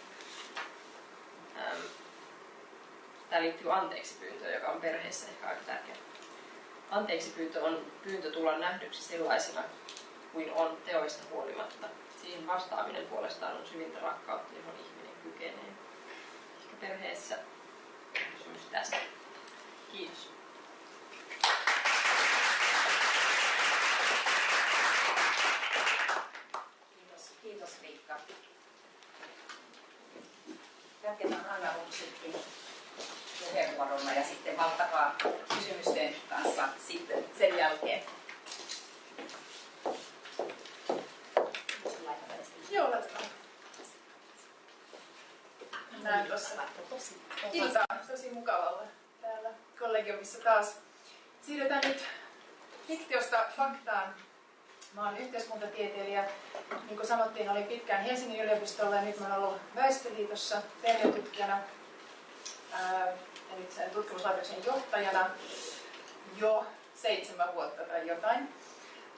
Tää liittyy anteeksi pyyntöön, joka on perheessä ehkä aika tärkeä. Anteeksi pyyntö on pyyntö tulla nähdyksi sellaisena kuin on teoista huolimatta. Siihen vastaaminen puolestaan on syvintä rakkautta, johon ihminen kykenee. Ehkä perheessä kysymys tästä. Kiitos. Kiitos, kiitos Riikka. Jatketaan Anna Lutsikki puheenvuorolla ja sitten valtakaa kysymysten kanssa sitten sen jälkeen. Joo, laitetaan. Näin tuossa. Ilta, tosi mukava olla täällä kollegiumissa taas. Siirrytään nyt fiktiosta faktaan. Mä oon yhteiskuntatieteilijä. Niin kuin sanottiin, olin pitkään Helsingin yliopistolla ja nyt mä oon ollut Väestöliitossa perhetutkijana ja nyt sen tutkimuslaitoksen johtajana jo seitsemän vuotta tai jotain.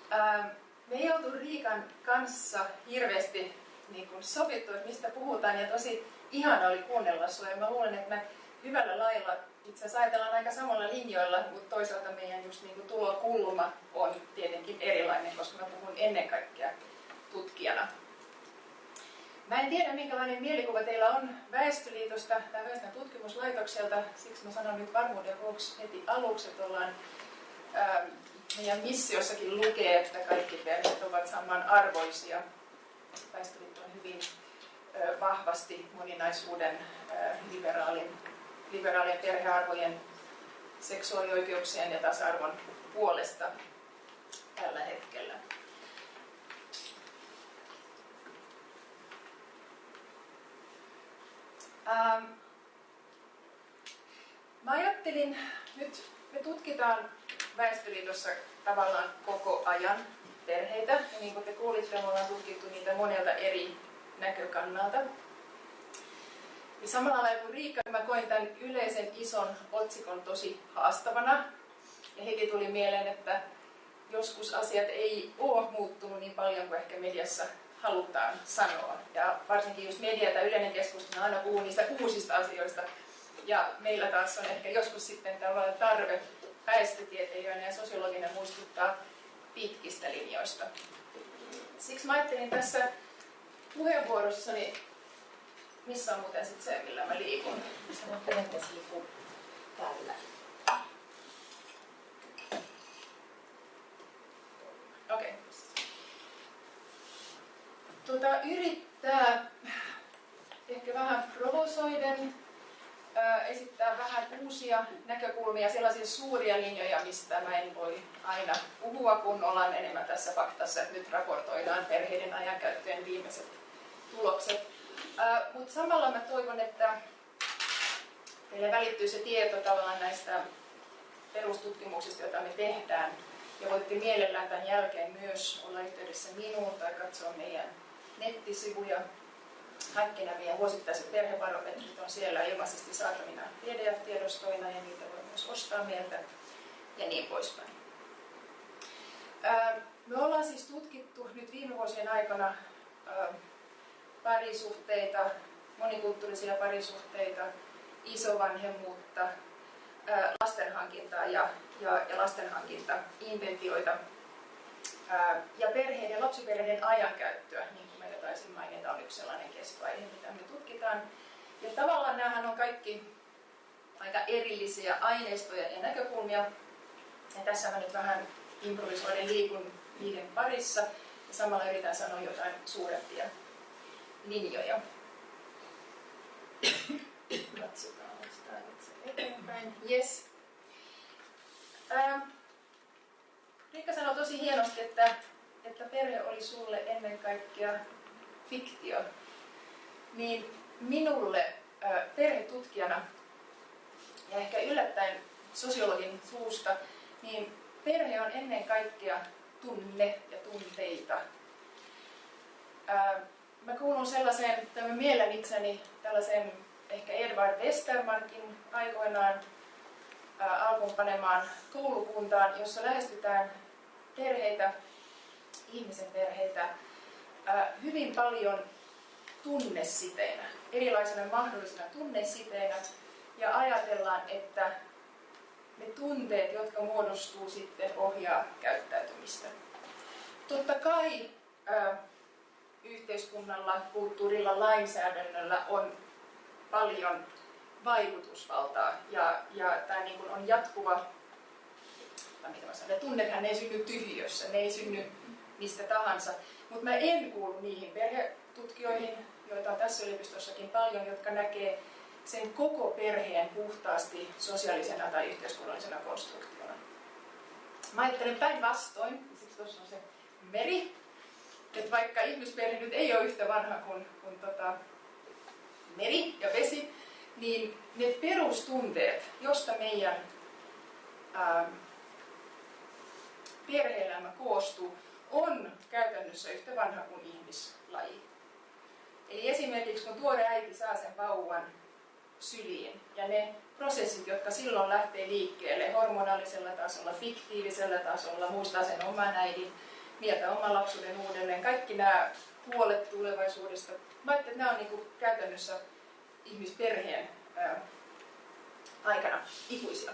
Ää, me ei oltu Riikan kanssa hirveästi niin kuin sovittu, että mistä puhutaan ja tosi ihana oli kuunnella sinua ja mä luulen, että me hyvällä lailla itse asiassa ajatellaan aika samalla linjoilla, mutta toisaalta meidän just niin kuin tulokulma on tietenkin erilainen, koska mä puhun ennen kaikkea tutkijana. Mä en tiedä, minkälainen mielikuva teillä on Väestöliitosta tai Väestön tutkimuslaitokselta, siksi mä sanon nyt varmuuden vuoksi heti aluksi, että ollaan ää, meidän missiossakin lukee, että kaikki perheet ovat samanarvoisia. Väestöliitto on hyvin ää, vahvasti moninaisuuden, ää, liberaalin, liberaalien perhearvojen, seksuaalioikeuksien ja tasa-arvon puolesta tällä hetkellä. Ähm, mä ajattelin, nyt me tutkitaan Väestöliitossa tavallaan koko ajan perheitä. Ja niin kuin te kuulitte, me ollaan tutkittu niitä monelta eri näkökannalta. Ja samalla lailla kuin Riikka, mä koin tämän yleisen ison otsikon tosi haastavana. Ja heti tuli mieleen, että joskus asiat ei ole muuttunut niin paljon kuin ehkä mediassa halutaan sanoa. Ja varsinkin just media tai yleinen keskustelu aina puhuu niistä uusista asioista. Ja meillä taas on ehkä joskus sitten tavallaan tarve väestötieteilijöiden ja sosiologinen muistuttaa pitkistä linjoista. Siksi mä ajattelin tässä puheenvuorossani, missä on muuten sitten se, millä mä liikun. Sä voit periaatteessa liikkua täällä. Okei. Okay. Tuota, yrittää ehkä vähän provosoiden ää, esittää vähän uusia näkökulmia, sellaisia suuria linjoja, mistä mä en voi aina puhua, kun ollaan enemmän tässä faktassa, että nyt raportoidaan perheiden ajankäyttöjen viimeiset tulokset. Mutta samalla mä toivon, että teille välittyy se tieto tavallaan näistä perustutkimuksista, joita me tehdään. Ja voitte mielellään tämän jälkeen myös olla yhteydessä minuun tai katsoa meidän nettisivuja. kaikki nämä meidän vuosittaiset perhebarometrit on siellä ilmaisesti saatavina PDF-tiedostoina ja niitä voi myös ostaa meiltä ja niin poispäin. Me ollaan siis tutkittu nyt viime vuosien aikana parisuhteita, monikulttuurisia parisuhteita, isovanhemmuutta, lastenhankintaa ja, ja, ja lastenhankinta-intentioita ja perheiden lapsiperheiden ajankäyttöä, niin kuin meillä taisin mainita, on yksi sellainen kestoaihe, mitä me tutkitaan. Ja tavallaan nämähän on kaikki aika erillisiä aineistoja ja näkökulmia. Ja tässä mä nyt vähän improvisoiden liikun niiden parissa ja samalla yritän sanoa jotain suurempia linjoja. Katsotaan, onko tämä nyt se eteenpäin. Yes. Ähm. Riikka sanoi tosi hienosti, että, että perhe oli sulle ennen kaikkea fiktio. Niin minulle perhetutkijana ja ehkä yllättäen sosiologin suusta, niin perhe on ennen kaikkea tunne ja tunteita. Mä kuulun sellaiseen, että mä mielen itseni tällaisen ehkä Edward Westermarkin aikoinaan alkuun panemaan koulukuntaan, jossa lähestytään perheitä, ihmisen perheitä, hyvin paljon tunnesiteinä, erilaisena mahdollisena tunnesiteinä, ja ajatellaan, että ne tunteet, jotka muodostuu sitten ohjaa käyttäytymistä. Totta kai yhteiskunnalla, kulttuurilla, lainsäädännöllä on paljon vaikutusvaltaa. Ja, ja tämä niin kuin on jatkuva, mitä mä sanon, tunnethan ei synny tyhjössä, ne ei synny mistä tahansa, mutta mä en kuulu niihin perhetutkijoihin, joita on tässä yliopistossakin paljon, jotka näkee sen koko perheen puhtaasti sosiaalisena tai yhteiskunnallisena konstruktiona. Mä ajattelen päinvastoin, siksi tuossa on se meri, että vaikka ihmisperhe nyt ei ole yhtä vanha kuin, kuin tota, meri ja vesi, niin ne perustunteet, josta meidän ää, perhe-elämä koostuu, on käytännössä yhtä vanha kuin ihmislaji. Eli esimerkiksi kun tuore äiti saa sen vauvan, syliin. Ja ne prosessit, jotka silloin lähtee liikkeelle hormonaalisella tasolla, fiktiivisellä tasolla, muistaa sen oman äidin, mieltä oman lapsuuden uudelleen, kaikki nämä huolet tulevaisuudesta. Mä että nämä on niin kuin käytännössä ihmisperheen ää, aikana ikuisia.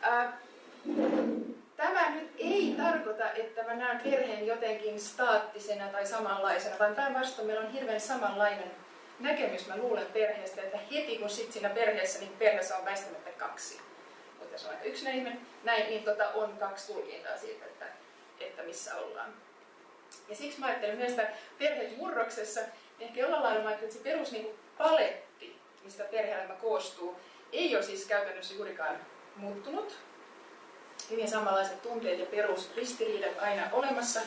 Ää, Tämä nyt ei tarkoita, että mä näen perheen jotenkin staattisena tai samanlaisena, vaan päinvastoin meillä on hirveän samanlainen näkemys, mä luulen perheestä, että heti kun sit siinä perheessä, niin perheessä on väistämättä kaksi. Mutta jos on aika yksinäinen näin, niin tota, on kaksi tulkintaa siitä, että, että missä ollaan. Ja siksi mä ajattelen myös, perhemurroksessa, ehkä jollain lailla mä että se perus niin paletti, mistä perhe koostuu, ei ole siis käytännössä juurikaan muuttunut. Hyvin samanlaiset tunteet ja perusristiriidat aina olemassa,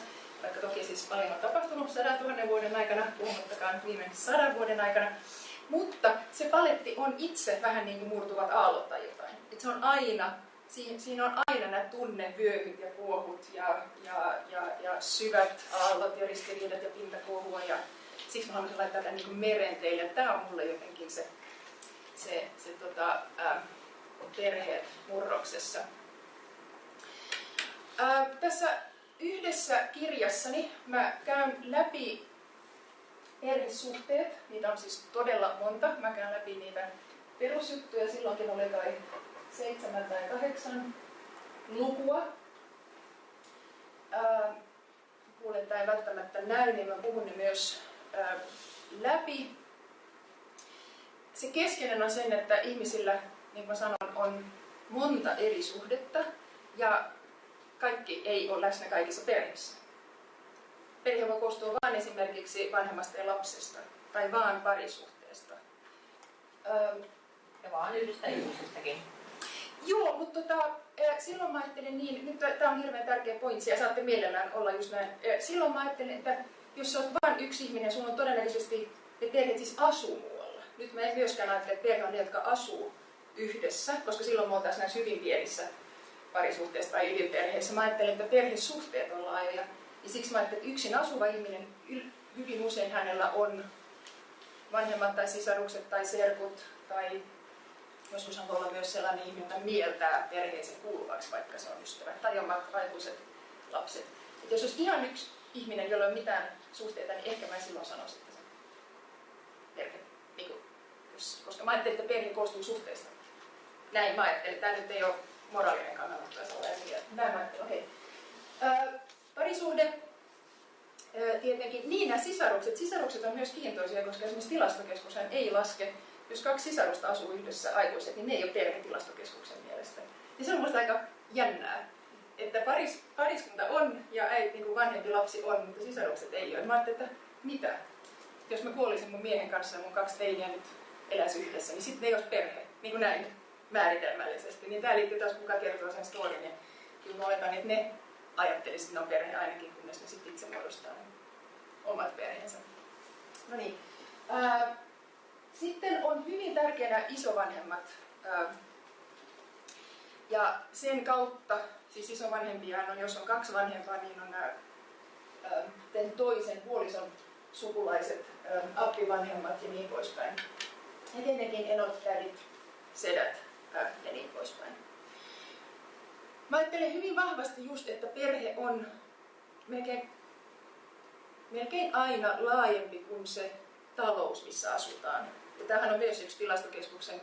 vaikka toki siis paljon on tapahtunut sadan tuhannen vuoden aikana, puhumattakaan viime sadan vuoden aikana. Mutta se paletti on itse vähän niin kuin murtuvat aallot tai jotain. Et se on aina, siinä on aina nämä tunnevyöhyt ja kuohut ja, ja, ja, ja syvät aallot ja ristiriidat ja pintakuohua. Ja siksi mä haluaisin laittaa tämän niin meren teille. Tämä on mulle jotenkin se, se, se tota, ää, perheet murroksessa. Ää, tässä yhdessä kirjassani mä käyn läpi perhesuhteet, niitä on siis todella monta. Mä käyn läpi niitä perusjuttuja, silloinkin oli kai seitsemän tai kahdeksan lukua. Ää, kuulen, ei välttämättä näy, niin mä puhun ne myös ää, läpi. Se keskeinen on sen, että ihmisillä, niin kuin mä sanon, on monta eri suhdetta ja kaikki ei ole läsnä kaikissa perheissä. Perhe voi koostua vain esimerkiksi vanhemmasta ja lapsesta tai vaan parisuhteesta. Ja vaan yhdestä ihmisestäkin. Joo, mutta tota, silloin mä ajattelin niin, nyt tämä on hirveän tärkeä pointsi ja saatte mielellään olla just näin. Silloin mä ajattelin, että jos sä oot vain yksi ihminen, sun on todennäköisesti, ne perheet siis asuu muualla. Nyt mä en myöskään ajattele, että perhe on ne, jotka asuu yhdessä, koska silloin me oltaisiin näissä hyvin pienissä parisuhteessa tai ydinperheessä. Mä ajattelen, että perhesuhteet on laajoja. Ja siksi mä ajattelen, että yksin asuva ihminen, hyvin usein hänellä on vanhemmat tai sisarukset tai serkut tai joskus voi olla myös sellainen ihminen, joka mieltää perheeseen kuuluvaksi, vaikka se on ystävä, tai omat aikuiset lapset. Et jos olisi ihan yksi ihminen, jolla ei ole mitään suhteita, niin ehkä mä silloin sanoisin, että se perhe. Niin kuin, koska mä ajattelin, että perhe koostuu suhteista. Näin mä ajattelin. Tämä nyt ei ole moraalinen kannanotto, näin mä ajattelin. Okay. parisuhde, tietenkin, niin nämä sisarukset. Sisarukset on myös kiintoisia, koska esimerkiksi tilastokeskus ei laske, jos kaksi sisarusta asuu yhdessä aikuiset, niin ne ei ole perhe tilastokeskuksen mielestä. Ja se on minusta aika jännää, että paris, pariskunta on ja äiti, niin kuin vanhempi lapsi on, mutta sisarukset ei ole. Mä ajattelin, että mitä? Jos mä kuolisin mun miehen kanssa ja mun kaksi teiniä nyt eläisi yhdessä, niin sitten ei olisi perhe, niin kuin näin määritelmällisesti. Niin tämä liittyy taas, kuka kertoo sen storin. Ja kyllä mä oletan, että ne ajattelisivat, että ne on perhe ainakin, kunnes ne sitten itse muodostaa omat perheensä. No niin. Sitten on hyvin tärkeänä isovanhemmat. Ja sen kautta, siis isovanhempia on, jos on kaksi vanhempaa, niin on nämä toisen puolison sukulaiset, appivanhemmat ja niin poispäin. Ja tietenkin enot, tädit, sedät ja niin poispäin. Mä ajattelen hyvin vahvasti just, että perhe on melkein, melkein aina laajempi kuin se talous, missä asutaan. Tämähän on myös yksi tilastokeskuksen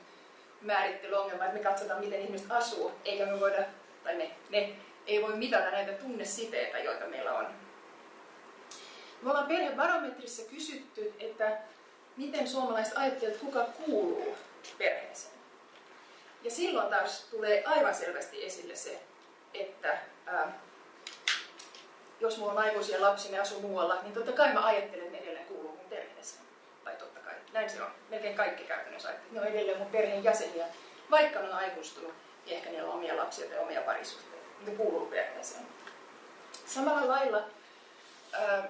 määrittelyongelma, että me katsotaan, miten ihmiset asuu, eikä me voida, tai ne, ne ei voi mitata näitä tunnesiteitä, joita meillä on. Me ollaan perhebarometrissa kysytty, että miten suomalaiset ajattelevat, kuka kuuluu perheeseen. Ja silloin taas tulee aivan selvästi esille se, että ää, jos mulla on aikuisia lapsia ja asuu muualla, niin totta kai mä ajattelen, että ne edelleen kuuluu mun perheeseen. Tai totta kai, näin se on. Melkein kaikki käytännössä ne on edelleen mun perheen jäseniä. Vaikka ne on aikuistunut, niin ehkä niillä on omia lapsia tai omia parisuhteita. Ne kuuluu perheeseen. Samalla lailla ää,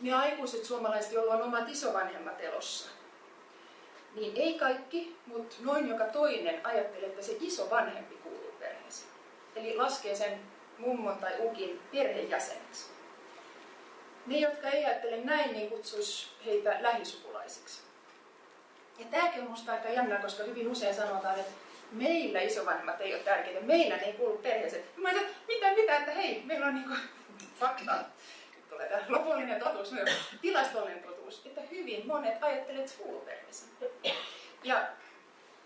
ne aikuiset suomalaiset, joilla on omat isovanhemmat elossa, niin ei kaikki, mutta noin joka toinen ajattelee, että se iso vanhempi kuuluu perheeseen. Eli laskee sen mummon tai ukin perheenjäseneksi. Ne, jotka ei ajattele näin, niin kutsuisi heitä lähisukulaisiksi. Ja tämäkin on minusta aika jännä, koska hyvin usein sanotaan, että meillä isovanhemmat ei ole tärkeitä, meillä ei kuulu perheeseen. Mä että mitä, mitä, että hei, meillä on niinku fakta. tulee tämä lopullinen totuus myös, tilastollinen totuus, että hyvin monet ajattelevat, että kuuluu perheeseen. Ja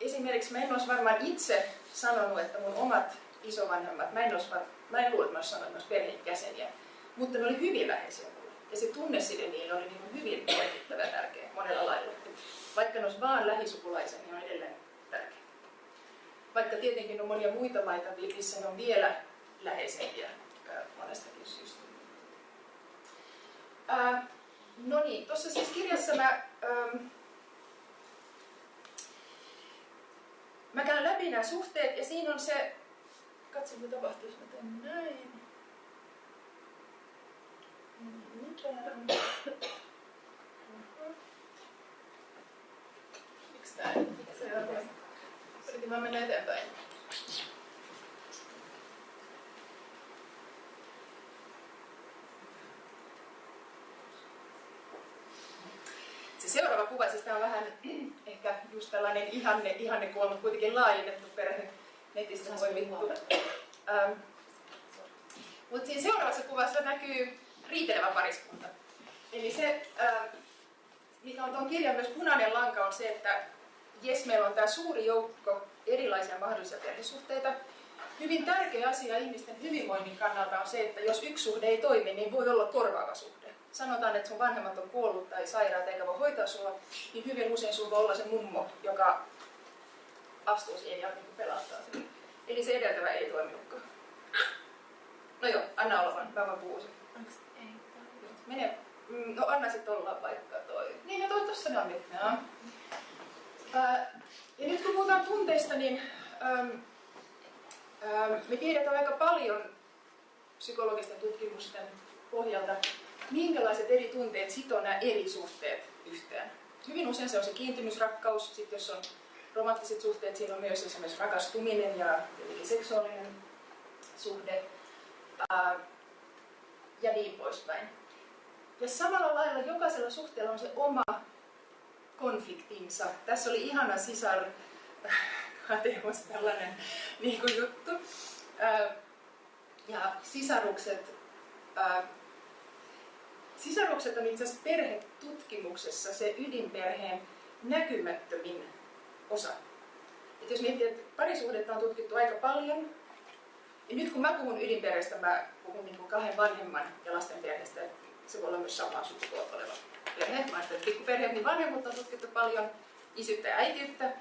esimerkiksi mä en olisi varmaan itse sanonut, että mun omat isovanhemmat, mä en, olisi, mä en luule, että mä olisi sanonut, että perheenjäseniä, mutta ne oli hyvin läheisiä. Ja se tunneside niillä oli niin hyvin merkittävä tärkeä monella lailla. Vaikka ne olisi vaan lähisukulaisen, niin on edelleen tärkeä. Vaikka tietenkin on monia muita maita, missä ne on vielä läheisempiä monestakin syystä. Ää, no niin, tuossa siis kirjassa mä, ähm, mä käyn läpi nämä suhteet ja siinä on se, katso mitä tapahtuu, jos mä teen näin. Mitään. Se on seuraava kuva, siis tämä on vähän ehkä just tällainen ihanne, ihanne kuva, mutta kuitenkin laajennettu perhe. Netistä voi vittu. Ähm. Mutta siinä seuraavassa kuvassa näkyy riitelevä pariskunta. Eli se, äh, mikä on tuon kirjan myös punainen lanka, on se, että jes, meillä on tämä suuri joukko erilaisia mahdollisia perhesuhteita. Hyvin tärkeä asia ihmisten hyvinvoinnin kannalta on se, että jos yksi suhde ei toimi, niin voi olla korvaava suhde. Sanotaan, että sun vanhemmat on kuollut tai sairaat eikä voi hoitaa sua, niin hyvin usein sulla voi olla se mummo, joka astuu siihen ja niin pelastaa sen. Eli se edeltävä ei toiminutkaan. No joo, anna olla vaan, mä vaan puhuisin. Mene, mm, no anna sitten olla vaikka toi. Niin, ja toi tossa ne on nyt. Ja. Ja nyt kun puhutaan tunteista, niin me tiedetään aika paljon psykologisten tutkimusten pohjalta, minkälaiset eri tunteet sitoo nämä eri suhteet yhteen. Hyvin usein se on se kiintymysrakkaus, sitten jos on romanttiset suhteet, siinä on myös esimerkiksi rakastuminen ja seksuaalinen suhde ää, ja niin poispäin. Ja samalla lailla jokaisella suhteella on se oma konfliktinsa. Tässä oli ihana sisar kateus, tällainen niin kuin juttu. Ja sisarukset, sisarukset on itse asiassa perhetutkimuksessa se ydinperheen näkymättömin osa. Et jos miettii, että parisuhdetta on tutkittu aika paljon, ja nyt kun mä puhun ydinperheestä, mä puhun niin kuin kahden vanhemman ja lasten perheestä. Se voi olla myös samaa sukupuolta oleva että pikkuperheet, niin vanhemmuutta on tutkittu paljon, isyyttä ja äitiyttä.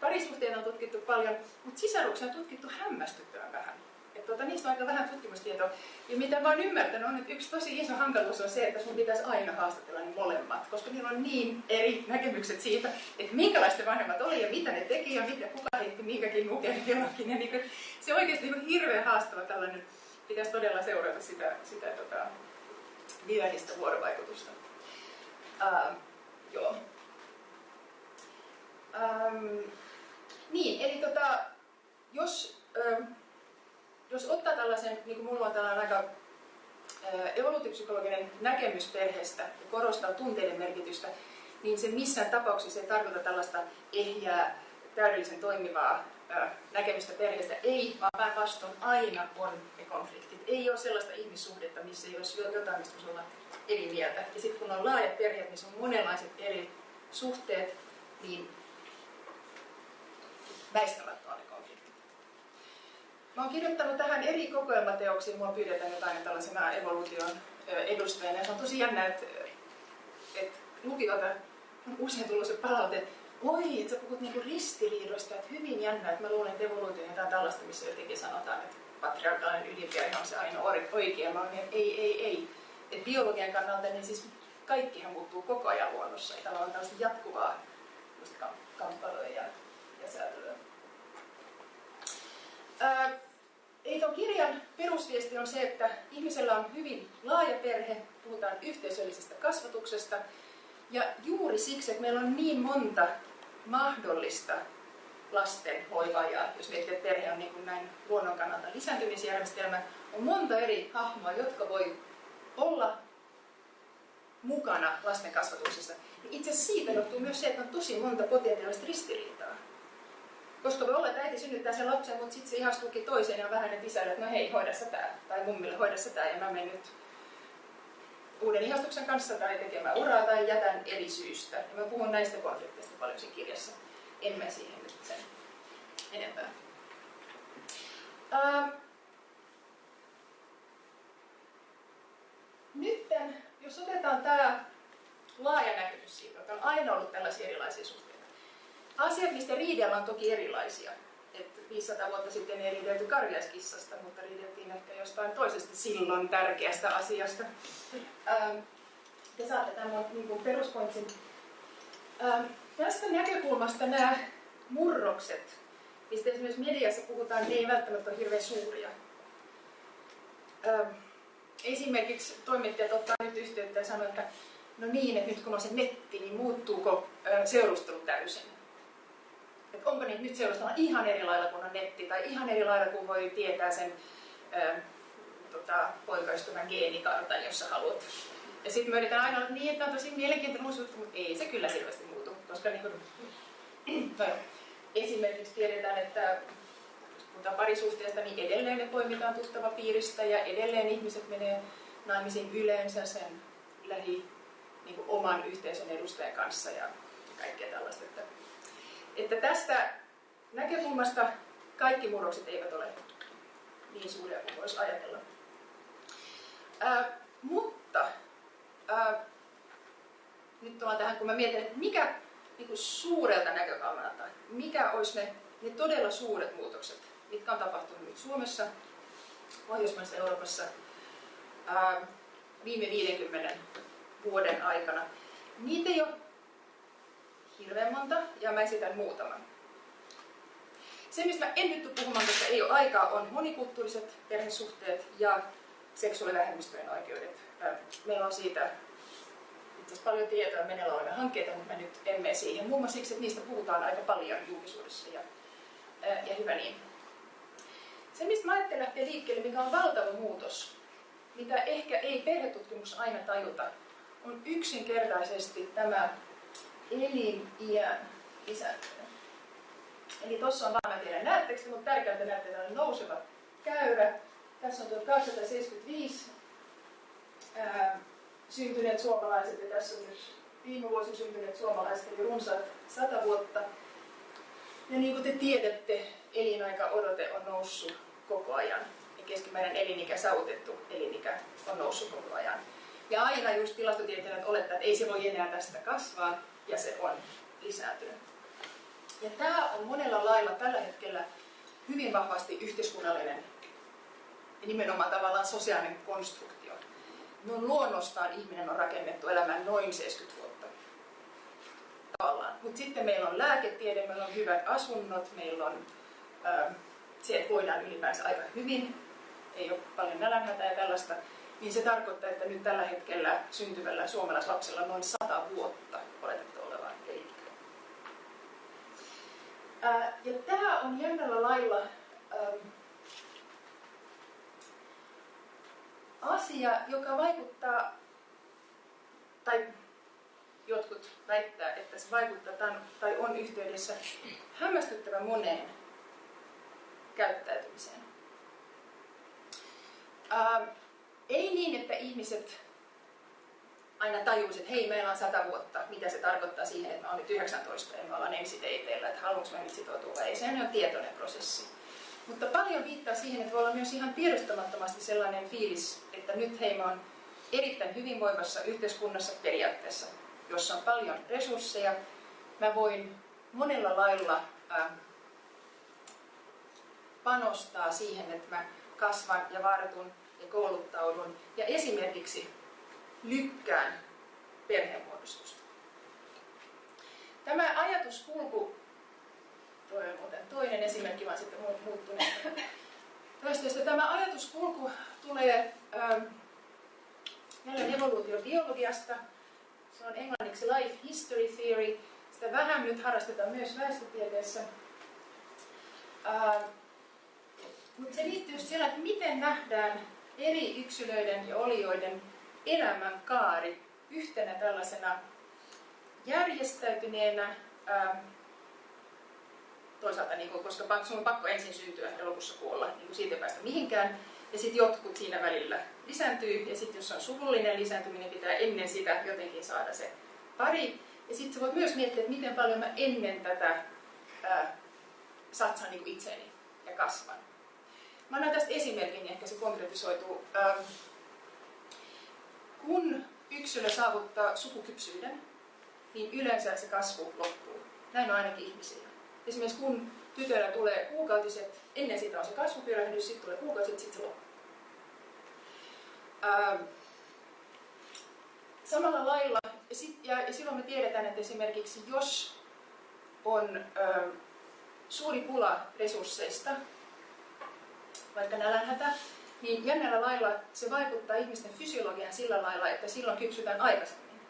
Parisuhteita on tutkittu paljon, mutta sisaruksia on tutkittu hämmästyttävän vähän. Et tuota, niistä on aika vähän tutkimustietoa. Ja mitä mä oon ymmärtänyt on, että yksi tosi iso hankaluus on se, että sun pitäisi aina haastatella niin molemmat, koska niillä on niin eri näkemykset siitä, että minkälaista vanhemmat oli ja mitä ne teki ja mitä kuka heitti minkäkin nuken jollakin. Ja niin se oikeasti niin hirveän haastava tällainen, pitäisi todella seurata sitä, sitä tota, dynaamista vuorovaikutusta. Uh, joo. Um, niin, eli tota, jos um, jos ottaa tällaisen, niin kuin mulla on tällainen aika evoluutiopsykologinen näkemys perheestä ja korostaa tunteiden merkitystä, niin se missään tapauksessa ei tarkoita tällaista ehjää, täydellisen toimivaa näkemystä perheestä. Ei, vaan päinvastoin aina on ne konfliktit. Ei ole sellaista ihmissuhdetta, missä ei olisi jotain, mistä voisi olla eri mieltä. Ja sitten kun on laajat perheet, missä on monenlaiset eri suhteet, niin väistämättä on ne. Mä oon kirjoittanut tähän eri kokoelmateoksiin, mua pyydetään jotain tällaisena evoluution edustajana. Ja se on tosi jännä, että, että lukijoilta on usein tullut se palaute, oi, että sä puhut niinku ristiriidoista, että hyvin jännä, että mä luulen, että evoluutio on jotain tällaista, missä jotenkin sanotaan, että patriarkaalinen ydinperhe on se ainoa oikea. Mä niin, että ei, ei, ei. Et biologian kannalta niin siis kaikkihan muuttuu koko ajan luonnossa. Ja on tällaista jatkuvaa kamppailua ja, ja säätelyä. Ää, Eli tuon kirjan perusviesti on se, että ihmisellä on hyvin laaja perhe, puhutaan yhteisöllisestä kasvatuksesta, ja juuri siksi, että meillä on niin monta mahdollista lasten hoivaajaa, jos miettii, että perhe on niin kuin näin luonnon kannalta lisääntymisjärjestelmä, on monta eri hahmoa, jotka voi olla mukana lasten kasvatuksessa. Itse asiassa siitä johtuu myös se, että on tosi monta potentiaalista ristiriitaa. Koska voi olla, että äiti synnyttää sen lapsen, mutta sitten se ihastuukin toiseen ja vähän että isälle, että no hei, hoida sä tää. Tai mummille, hoida sä tää. Ja mä menen nyt uuden ihastuksen kanssa tai tekemään uraa tai jätän eri syystä. Ja mä puhun näistä konflikteista paljon siinä kirjassa. En mä siihen nyt sen enempää. Ähm. Nytten, jos otetaan tämä laaja näkemys siitä, että on aina ollut tällaisia erilaisia suhteita. Asiat, mistä riidellään, on toki erilaisia. Et 500 vuotta sitten ei riidelty karjaiskissasta, mutta riideltiin ehkä jostain toisesta silloin tärkeästä asiasta. Ähm, te saatte tämän niin peruspointsin. Ähm, tästä näkökulmasta nämä murrokset, mistä esimerkiksi mediassa puhutaan, ne ei välttämättä ole hirveän suuria. Ähm, esimerkiksi toimittajat ottaa nyt yhteyttä ja sanoo, että no niin, että nyt kun on se netti, niin muuttuuko seurustelu täysin? Että onko niin, nyt seurustellaan ihan eri lailla kuin on netti, tai ihan eri lailla kuin voi tietää sen tota, poikaystävän geenikartan, jos sä haluat. Ja sitten me yritetään aina olla niin, että on tosi mielenkiintoinen uusi mutta ei se kyllä selvästi muutu. Koska niin kuin, no, esimerkiksi tiedetään, että puhutaan parisuhteesta, niin edelleen ne poimitaan tuttava piiristä ja edelleen ihmiset menee naimisiin yleensä sen lähi niin kuin oman yhteisön edustajan kanssa ja kaikkea tällaista. Että että tästä näkökulmasta kaikki murrokset eivät ole niin suuria kuin voisi ajatella. Ää, mutta ää, nyt tullaan tähän, kun mä mietin, että mikä niin kuin suurelta näkökannalta, mikä olisi ne, ne todella suuret muutokset, mitkä on tapahtunut nyt Suomessa, Pohjoismaissa Euroopassa ää, viime 50 vuoden aikana. Niitä ei ole hirveän monta ja mä esitän muutaman. Se, mistä mä en nyt puhumaan, koska ei ole aikaa, on monikulttuuriset perhesuhteet ja seksuaalivähemmistöjen oikeudet. Meillä on siitä itse paljon tietoa meneillä olevia hankkeita, mutta mä nyt en mene siihen. Muun muassa siksi, että niistä puhutaan aika paljon julkisuudessa ja, ja hyvä niin. Se, mistä mä ajattelen lähteä liikkeelle, mikä on valtava muutos, mitä ehkä ei perhetutkimus aina tajuta, on yksinkertaisesti tämä eliniän lisääntyminen. Eli tuossa on vaan, mä tiedän näettekö, mutta tärkeää, näette tällainen nouseva käyrä. Tässä on 1275 ää, syntyneet suomalaiset ja tässä on myös viime vuosi syntyneet suomalaiset, eli runsaat 100 vuotta. Ja niin kuin te tiedätte, elinaika odote on noussut koko ajan. Ja keskimääräinen elinikä, saavutettu elinikä on noussut koko ajan. Ja aina just tilastotieteilijät olettaa, että ei se voi enää tästä kasvaa, ja se on lisääntynyt. Ja tämä on monella lailla tällä hetkellä hyvin vahvasti yhteiskunnallinen ja nimenomaan tavallaan sosiaalinen konstruktio. No luonnostaan ihminen on rakennettu elämään noin 70 vuotta. Tavallaan. Mutta sitten meillä on lääketiede, meillä on hyvät asunnot, meillä on äh, se, että voidaan ylipäänsä aika hyvin, ei ole paljon nälänhätää ja tällaista, niin se tarkoittaa, että nyt tällä hetkellä syntyvällä suomalaislapsella noin 100 vuotta oletettu olevan elinikää. Äh, ja tämä on jännällä lailla ähm, asia, joka vaikuttaa, tai jotkut väittää, että se vaikuttaa tai on yhteydessä hämmästyttävän moneen käyttäytymiseen. Ää, ei niin, että ihmiset aina tajuisivat, että hei, meillä on sata vuotta, mitä se tarkoittaa siihen, että mä olen nyt 19 ja me ollaan ensiteiteillä, että haluanko mä nyt sitoutua ei. Sehän on tietoinen prosessi. Mutta paljon viittaa siihen, että voi olla myös ihan tiedostamattomasti sellainen fiilis, että nyt hei, mä oon erittäin hyvinvoivassa yhteiskunnassa periaatteessa, jossa on paljon resursseja. Mä voin monella lailla äh, panostaa siihen, että mä kasvan ja vartun ja kouluttaudun ja esimerkiksi lykkään perhemuodostusta. Tämä ajatuskulku, toi on muuten toinen esimerkki, vaan sitten muuttunut. Toistoista tämä ajatuskulku tulee ähm, jälleen evoluutiobiologiasta. Se on englanniksi Life History Theory. Sitä vähän nyt harrastetaan myös väestötieteessä. Ähm, mutta se liittyy siellä, että miten nähdään eri yksilöiden ja olioiden elämän kaari yhtenä tällaisena järjestäytyneenä, ää, toisaalta niin kuin, koska sun on pakko ensin syntyä ja lopussa kuolla, niin kuin siitä ei päästä mihinkään, ja sitten jotkut siinä välillä lisääntyy, ja sitten jos on suvullinen lisääntyminen, pitää ennen sitä jotenkin saada se pari. Ja sitten voit myös miettiä, että miten paljon mä ennen tätä ää, satsaan niin itseeni ja kasvan. Mä annan tästä esimerkin, niin ehkä se konkretisoituu. Kun yksilö saavuttaa sukukypsyyden, niin yleensä se kasvu loppuu. Näin on ainakin ihmisillä. Esimerkiksi kun tytöllä tulee kuukautiset, ennen sitä on se kasvupyrähdys, sitten tulee kuukautiset, sitten se loppuu. Ähm, samalla lailla, ja, sit, ja, ja silloin me tiedetään, että esimerkiksi jos on ähm, suuri pula resursseista, vaikka nälänhätä, niin jännällä lailla se vaikuttaa ihmisten fysiologiaan sillä lailla, että silloin kypsytään aikaisemmin.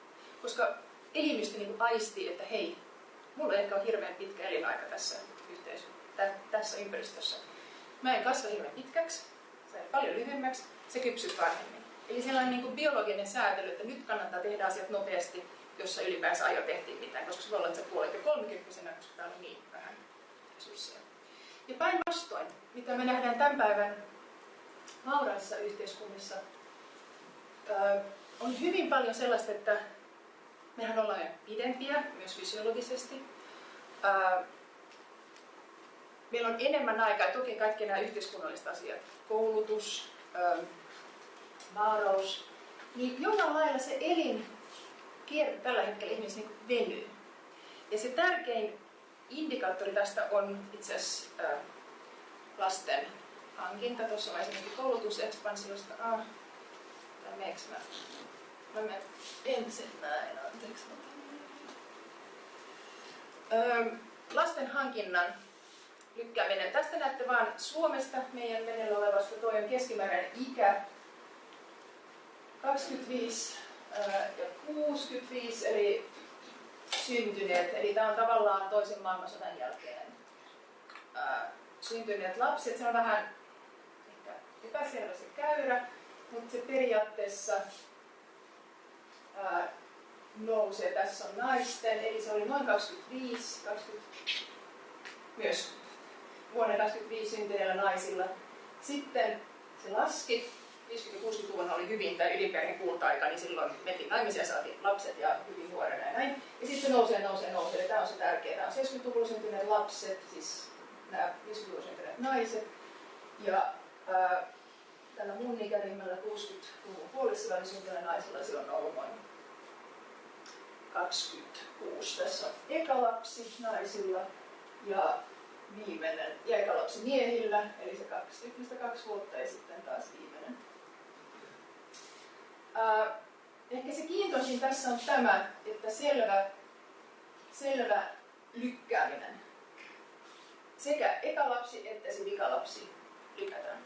Koska elimistö niin aistii, että hei, mulla ehkä on hirveän pitkä elinaika tässä yhteisössä, tässä ympäristössä. Mä en kasva hirveän pitkäksi, se paljon lyhyemmäksi, se kypsyy varhemmin. Eli sellainen niin kuin biologinen säätely, että nyt kannattaa tehdä asiat nopeasti, jossa ylipäänsä ajo tehtiin mitään, koska se voi olla, että sä kuolet jo 30 koska täällä on niin vähän resursseja. Ja päinvastoin, mitä me nähdään tämän päivän vauraissa yhteiskunnissa, on hyvin paljon sellaista, että mehän ollaan pidempiä, myös fysiologisesti. Meillä on enemmän aikaa, toki kaikki nämä yhteiskunnalliset asiat, koulutus, vaaraus, niin jollain lailla se elin tällä hetkellä ihmisessä niin venyy. Ja se tärkein indikaattori tästä on itse asiassa lasten hankinta. Tuossa on esimerkiksi koulutusekspansiosta. Ah, tai meneekö mä? Mä ensin näin, anteeksi. Öö, lasten hankinnan lykkääminen. Tästä näette vain Suomesta meidän meneillä olevasta. Tuo on keskimääräinen ikä 25 ja 65, eli syntyneet, eli tämä on tavallaan toisen maailmansodan jälkeen ää, syntyneet lapset. Se on vähän ehkä epäselvä se käyrä, mutta se periaatteessa ää, nousee. Tässä on naisten, eli se oli noin 25, 20, myös vuonna 25 syntyneillä naisilla. Sitten se laski, 50-60-luvun oli hyvin tämä ydinperheen kulta-aika, niin silloin mentiin naimisiin ja saatiin lapset ja hyvin nuorena ja näin. Ja sitten se nousee, nousee, nousee. Ja tämä on se tärkeä. Tämä on 70-luvulla syntyneet lapset, siis nämä 50-luvulla syntyneet naiset. Ja ää, tällä mun ikäryhmällä 60-luvun puolessa oli syntyneet naisilla silloin on ollut noin 26. Tässä on eka lapsi naisilla ja viimeinen ja eka lapsi miehillä, eli se kaksi, kaksi vuotta ja sitten taas viimeinen. Ää, ehkä se kiintoisin tässä on tämä, että selvä, selvä lykkääminen. Sekä eka lapsi että se vikalapsi lykätään.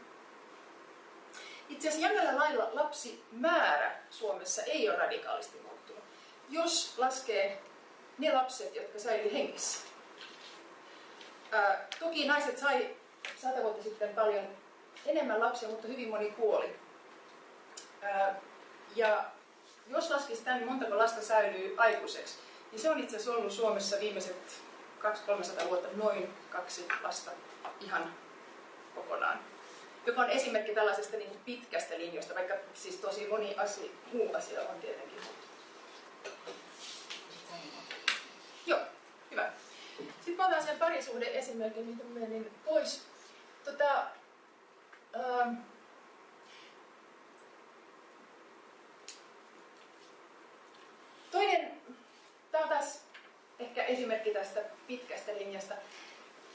Itse asiassa jännällä lailla lapsimäärä Suomessa ei ole radikaalisti muuttunut. Jos laskee ne lapset, jotka säilyy hengissä. Ää, toki naiset sai sata vuotta sitten paljon enemmän lapsia, mutta hyvin moni kuoli. Ää, ja jos laskisi tämän, niin montako lasta säilyy aikuiseksi, niin se on itse asiassa ollut Suomessa viimeiset 200-300 vuotta noin kaksi lasta ihan kokonaan. Joka on esimerkki tällaisesta niin pitkästä linjasta, vaikka siis tosi moni asia, muu asia on tietenkin Joo, hyvä. Sitten otan sen parisuhde esimerkin, mitä menin pois. Tota, ähm, Toinen, tämä on taas ehkä esimerkki tästä pitkästä linjasta.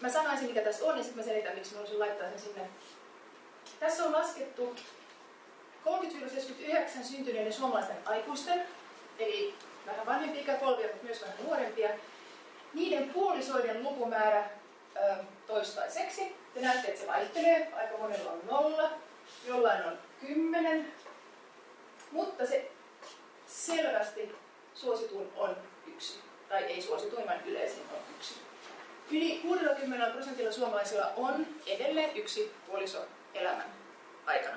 Mä sanoisin, mikä tässä on, ja sitten mä selitän, miksi mä haluaisin laittaa sen sinne. Tässä on laskettu 30-79 syntyneiden suomalaisten aikuisten, eli vähän vanhempia ikäpolvia, mutta myös vähän nuorempia, niiden puolisoiden lukumäärä ö, toistaiseksi. Te näette, että se vaihtelee. Aika monella on nolla, jollain on kymmenen, mutta se selvästi suosituin on yksi. Tai ei suosituin, vaan yleisin on yksi. Yli 60 prosentilla suomalaisilla on edelleen yksi puoliso elämän aikana.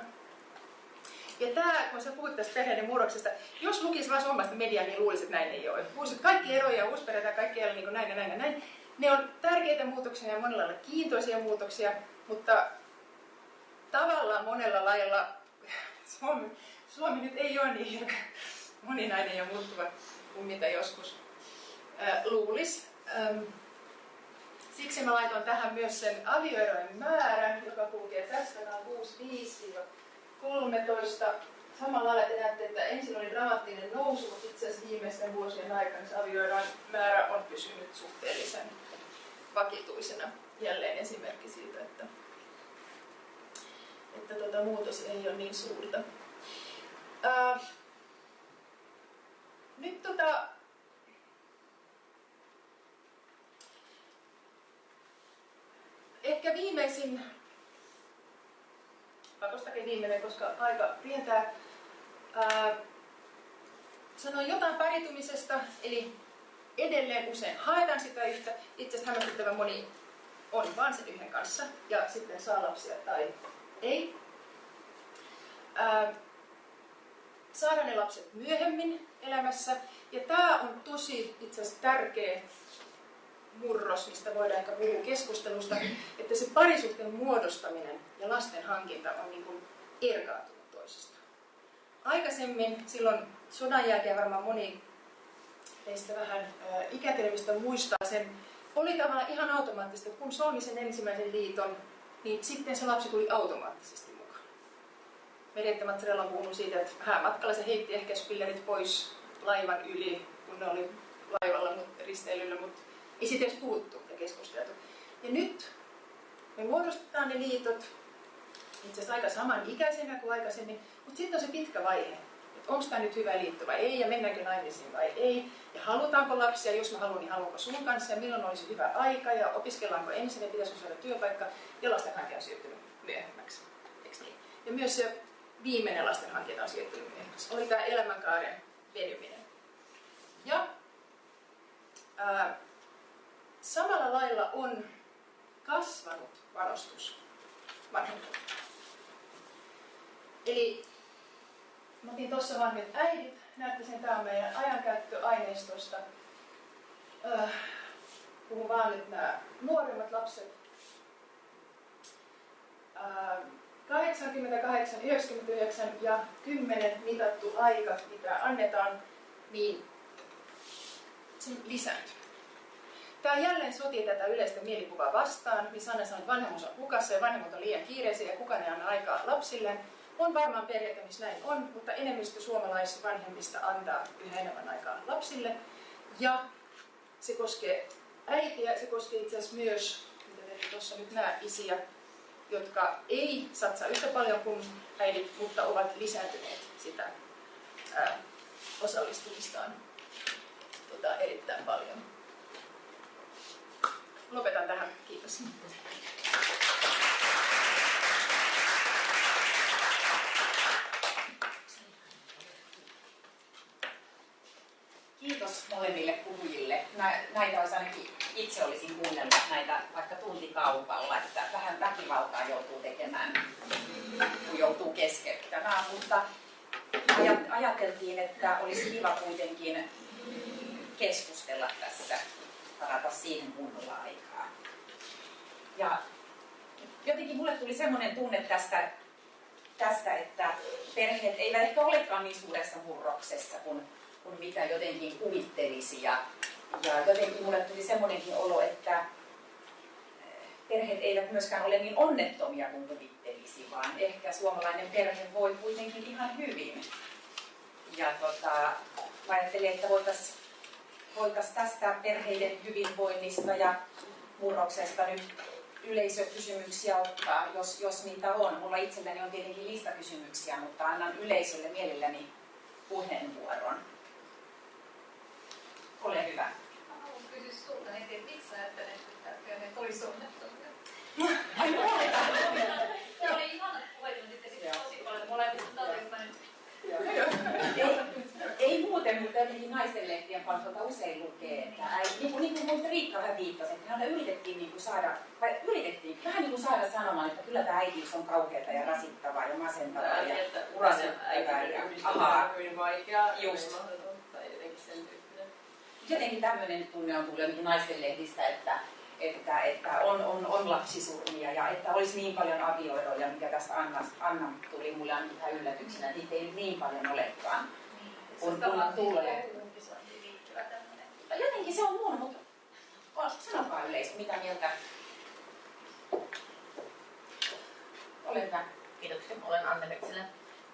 Ja tämä, kun sä puhut tästä perheiden murroksesta, jos lukisi vain suomalaista mediaa, niin luulisi, että näin ei ole. Luulisi, että kaikki eroja ja uusperheitä kaikki ei niin näin ja näin ja näin. Ne on tärkeitä muutoksia ja monella lailla kiintoisia muutoksia, mutta tavallaan monella lailla Suomi, Suomi nyt ei ole niin moninainen ja muuttuva kuin mitä joskus luulisi. Siksi mä laitoin tähän myös sen avioerojen määrän, joka kulkee tästä noin 6-5-13. Samalla lailla te näette, että ensin oli dramaattinen nousu, mutta itse asiassa viimeisten vuosien aikana avioerojen määrä on pysynyt suhteellisen vakituisena. Jälleen esimerkki siitä, että, että tuota, muutos ei ole niin suurta. Äh, nyt tota, ehkä viimeisin, pakostakin viimeinen, koska aika rientää, ää, sanon jotain paritumisesta, eli edelleen usein haetaan sitä yhtä, itse asiassa hämmästyttävän moni on vaan sen yhden kanssa ja sitten saa lapsia tai ei. Ää, saada ne lapset myöhemmin elämässä. Ja tämä on tosi itse asiassa tärkeä murros, mistä voidaan ehkä puhua keskustelusta, että se parisuhteen muodostaminen ja lasten hankinta on niin kuin erkaantunut toisistaan. Aikaisemmin, silloin sodan jälkeen varmaan moni teistä vähän ää, ikätelmistä muistaa sen, oli tavallaan ihan automaattista, kun solmi sen ensimmäisen liiton, niin sitten se lapsi tuli automaattisesti Meretta Mazzarella on puhunut siitä, että hän matkalla se heitti ehkä spillerit pois laivan yli, kun ne oli laivalla risteilyllä, mutta ei siitä edes puhuttu ja keskusteltu. Ja nyt me muodostetaan ne liitot itse asiassa aika samanikäisenä kuin aikaisemmin, mutta sitten on se pitkä vaihe, että onko tämä nyt hyvä liitto vai ei, ja mennäänkö naimisiin vai ei, ja halutaanko lapsia, jos mä haluan, niin haluanko sun kanssa, ja milloin olisi hyvä aika, ja opiskellaanko ensin, ja pitäisikö saada työpaikka, ja lastenhanke on siirtynyt myöhemmäksi. Niin? Ja myös se viimeinen lastenhankinta on myöhemmäksi. Oli tämä elämänkaaren venyminen. Ja ää, samalla lailla on kasvanut varustus vanhempana. Eli Mä otin tuossa vanhat äidit. Näette sen, tämä meidän ajankäyttöaineistosta. Puhun vaan nyt nämä nuoremmat lapset. 88, 99 ja 10 mitattu aika, mitä annetaan, niin se lisääntyy. Tämä jälleen sotii tätä yleistä mielikuvaa vastaan, missä Anna sanoo, että vanhemmuus on hukassa ja vanhemmuut on liian kiireisiä ja kukaan ei anna aikaa lapsille. On varmaan perheitä, missä näin on, mutta enemmistö suomalaisvanhemmista antaa yhä enemmän aikaa lapsille. Ja se koskee äitiä, se koskee itse asiassa myös, mitä tuossa nyt näe, isiä, jotka ei satsaa yhtä paljon kuin äidit, mutta ovat lisääntyneet sitä ää, osallistumistaan tota, erittäin paljon. Lopetan tähän. Kiitos. Kiitos molemmille puhujille. Näitä olisi ainakin itse olisin kuunnellut näitä vaikka tuntikaupalla, että vähän väkivaltaa joutuu tekemään, kun joutuu keskeyttämään, mutta ajateltiin, että olisi kiva kuitenkin keskustella tässä, varata siihen kunnolla aikaa. Ja jotenkin mulle tuli semmoinen tunne tästä, tästä, että perheet eivät ehkä olekaan niin suuressa murroksessa kuin kuin mitä jotenkin kuvittelisi. Ja, ja jotenkin mulle tuli semmoinenkin olo, että eh, perheet eivät myöskään ole niin onnettomia kuin kuvittelisi, vaan ehkä suomalainen perhe voi kuitenkin ihan hyvin. Ja tota, mä ajattelin, että voitaisiin voitais tästä perheiden hyvinvoinnista ja murroksesta nyt yleisökysymyksiä ottaa, jos, jos niitä on. Mulla itselläni on tietenkin listakysymyksiä, mutta annan yleisölle mielelläni puheenvuoron. Ole hyvä. Mä haluan kysyä sulta että miksi ajattelet, että perheet olisi onnettomia? Se oli ihana sitten tosi paljon molemmista. Ei, ei muuten, mutta jotenkin naisten lehtien palkolta usein lukee, että äiti, niin kuin, niin kuin muista Riikka vähän viittasi, että häntä yritettiin niin kuin saada, vai yritettiin vähän niin kuin saada sanomaan, että kyllä tämä äitiys on kauheata ja rasittavaa ja masentavaa ja urasyttävää ja ahaa. Vaikeaa, Just. tai jotenkin sen tyyppinen. Jotenkin tämmöinen tunne on tullut jotenkin naisten lehdistä, että, että, että on, on, on lapsisurmia ja että olisi niin paljon avioeroja, mikä tästä Anna, Anna tuli mulle ainakin ihan yllätyksenä, että niitä ei nyt niin paljon olekaan. Kun, kun tulee. Jotenkin se on mun, mutta sanokaa yleisö, mitä mieltä. Ole hyvä. Kiitoksia. Olen Anne Metsälä.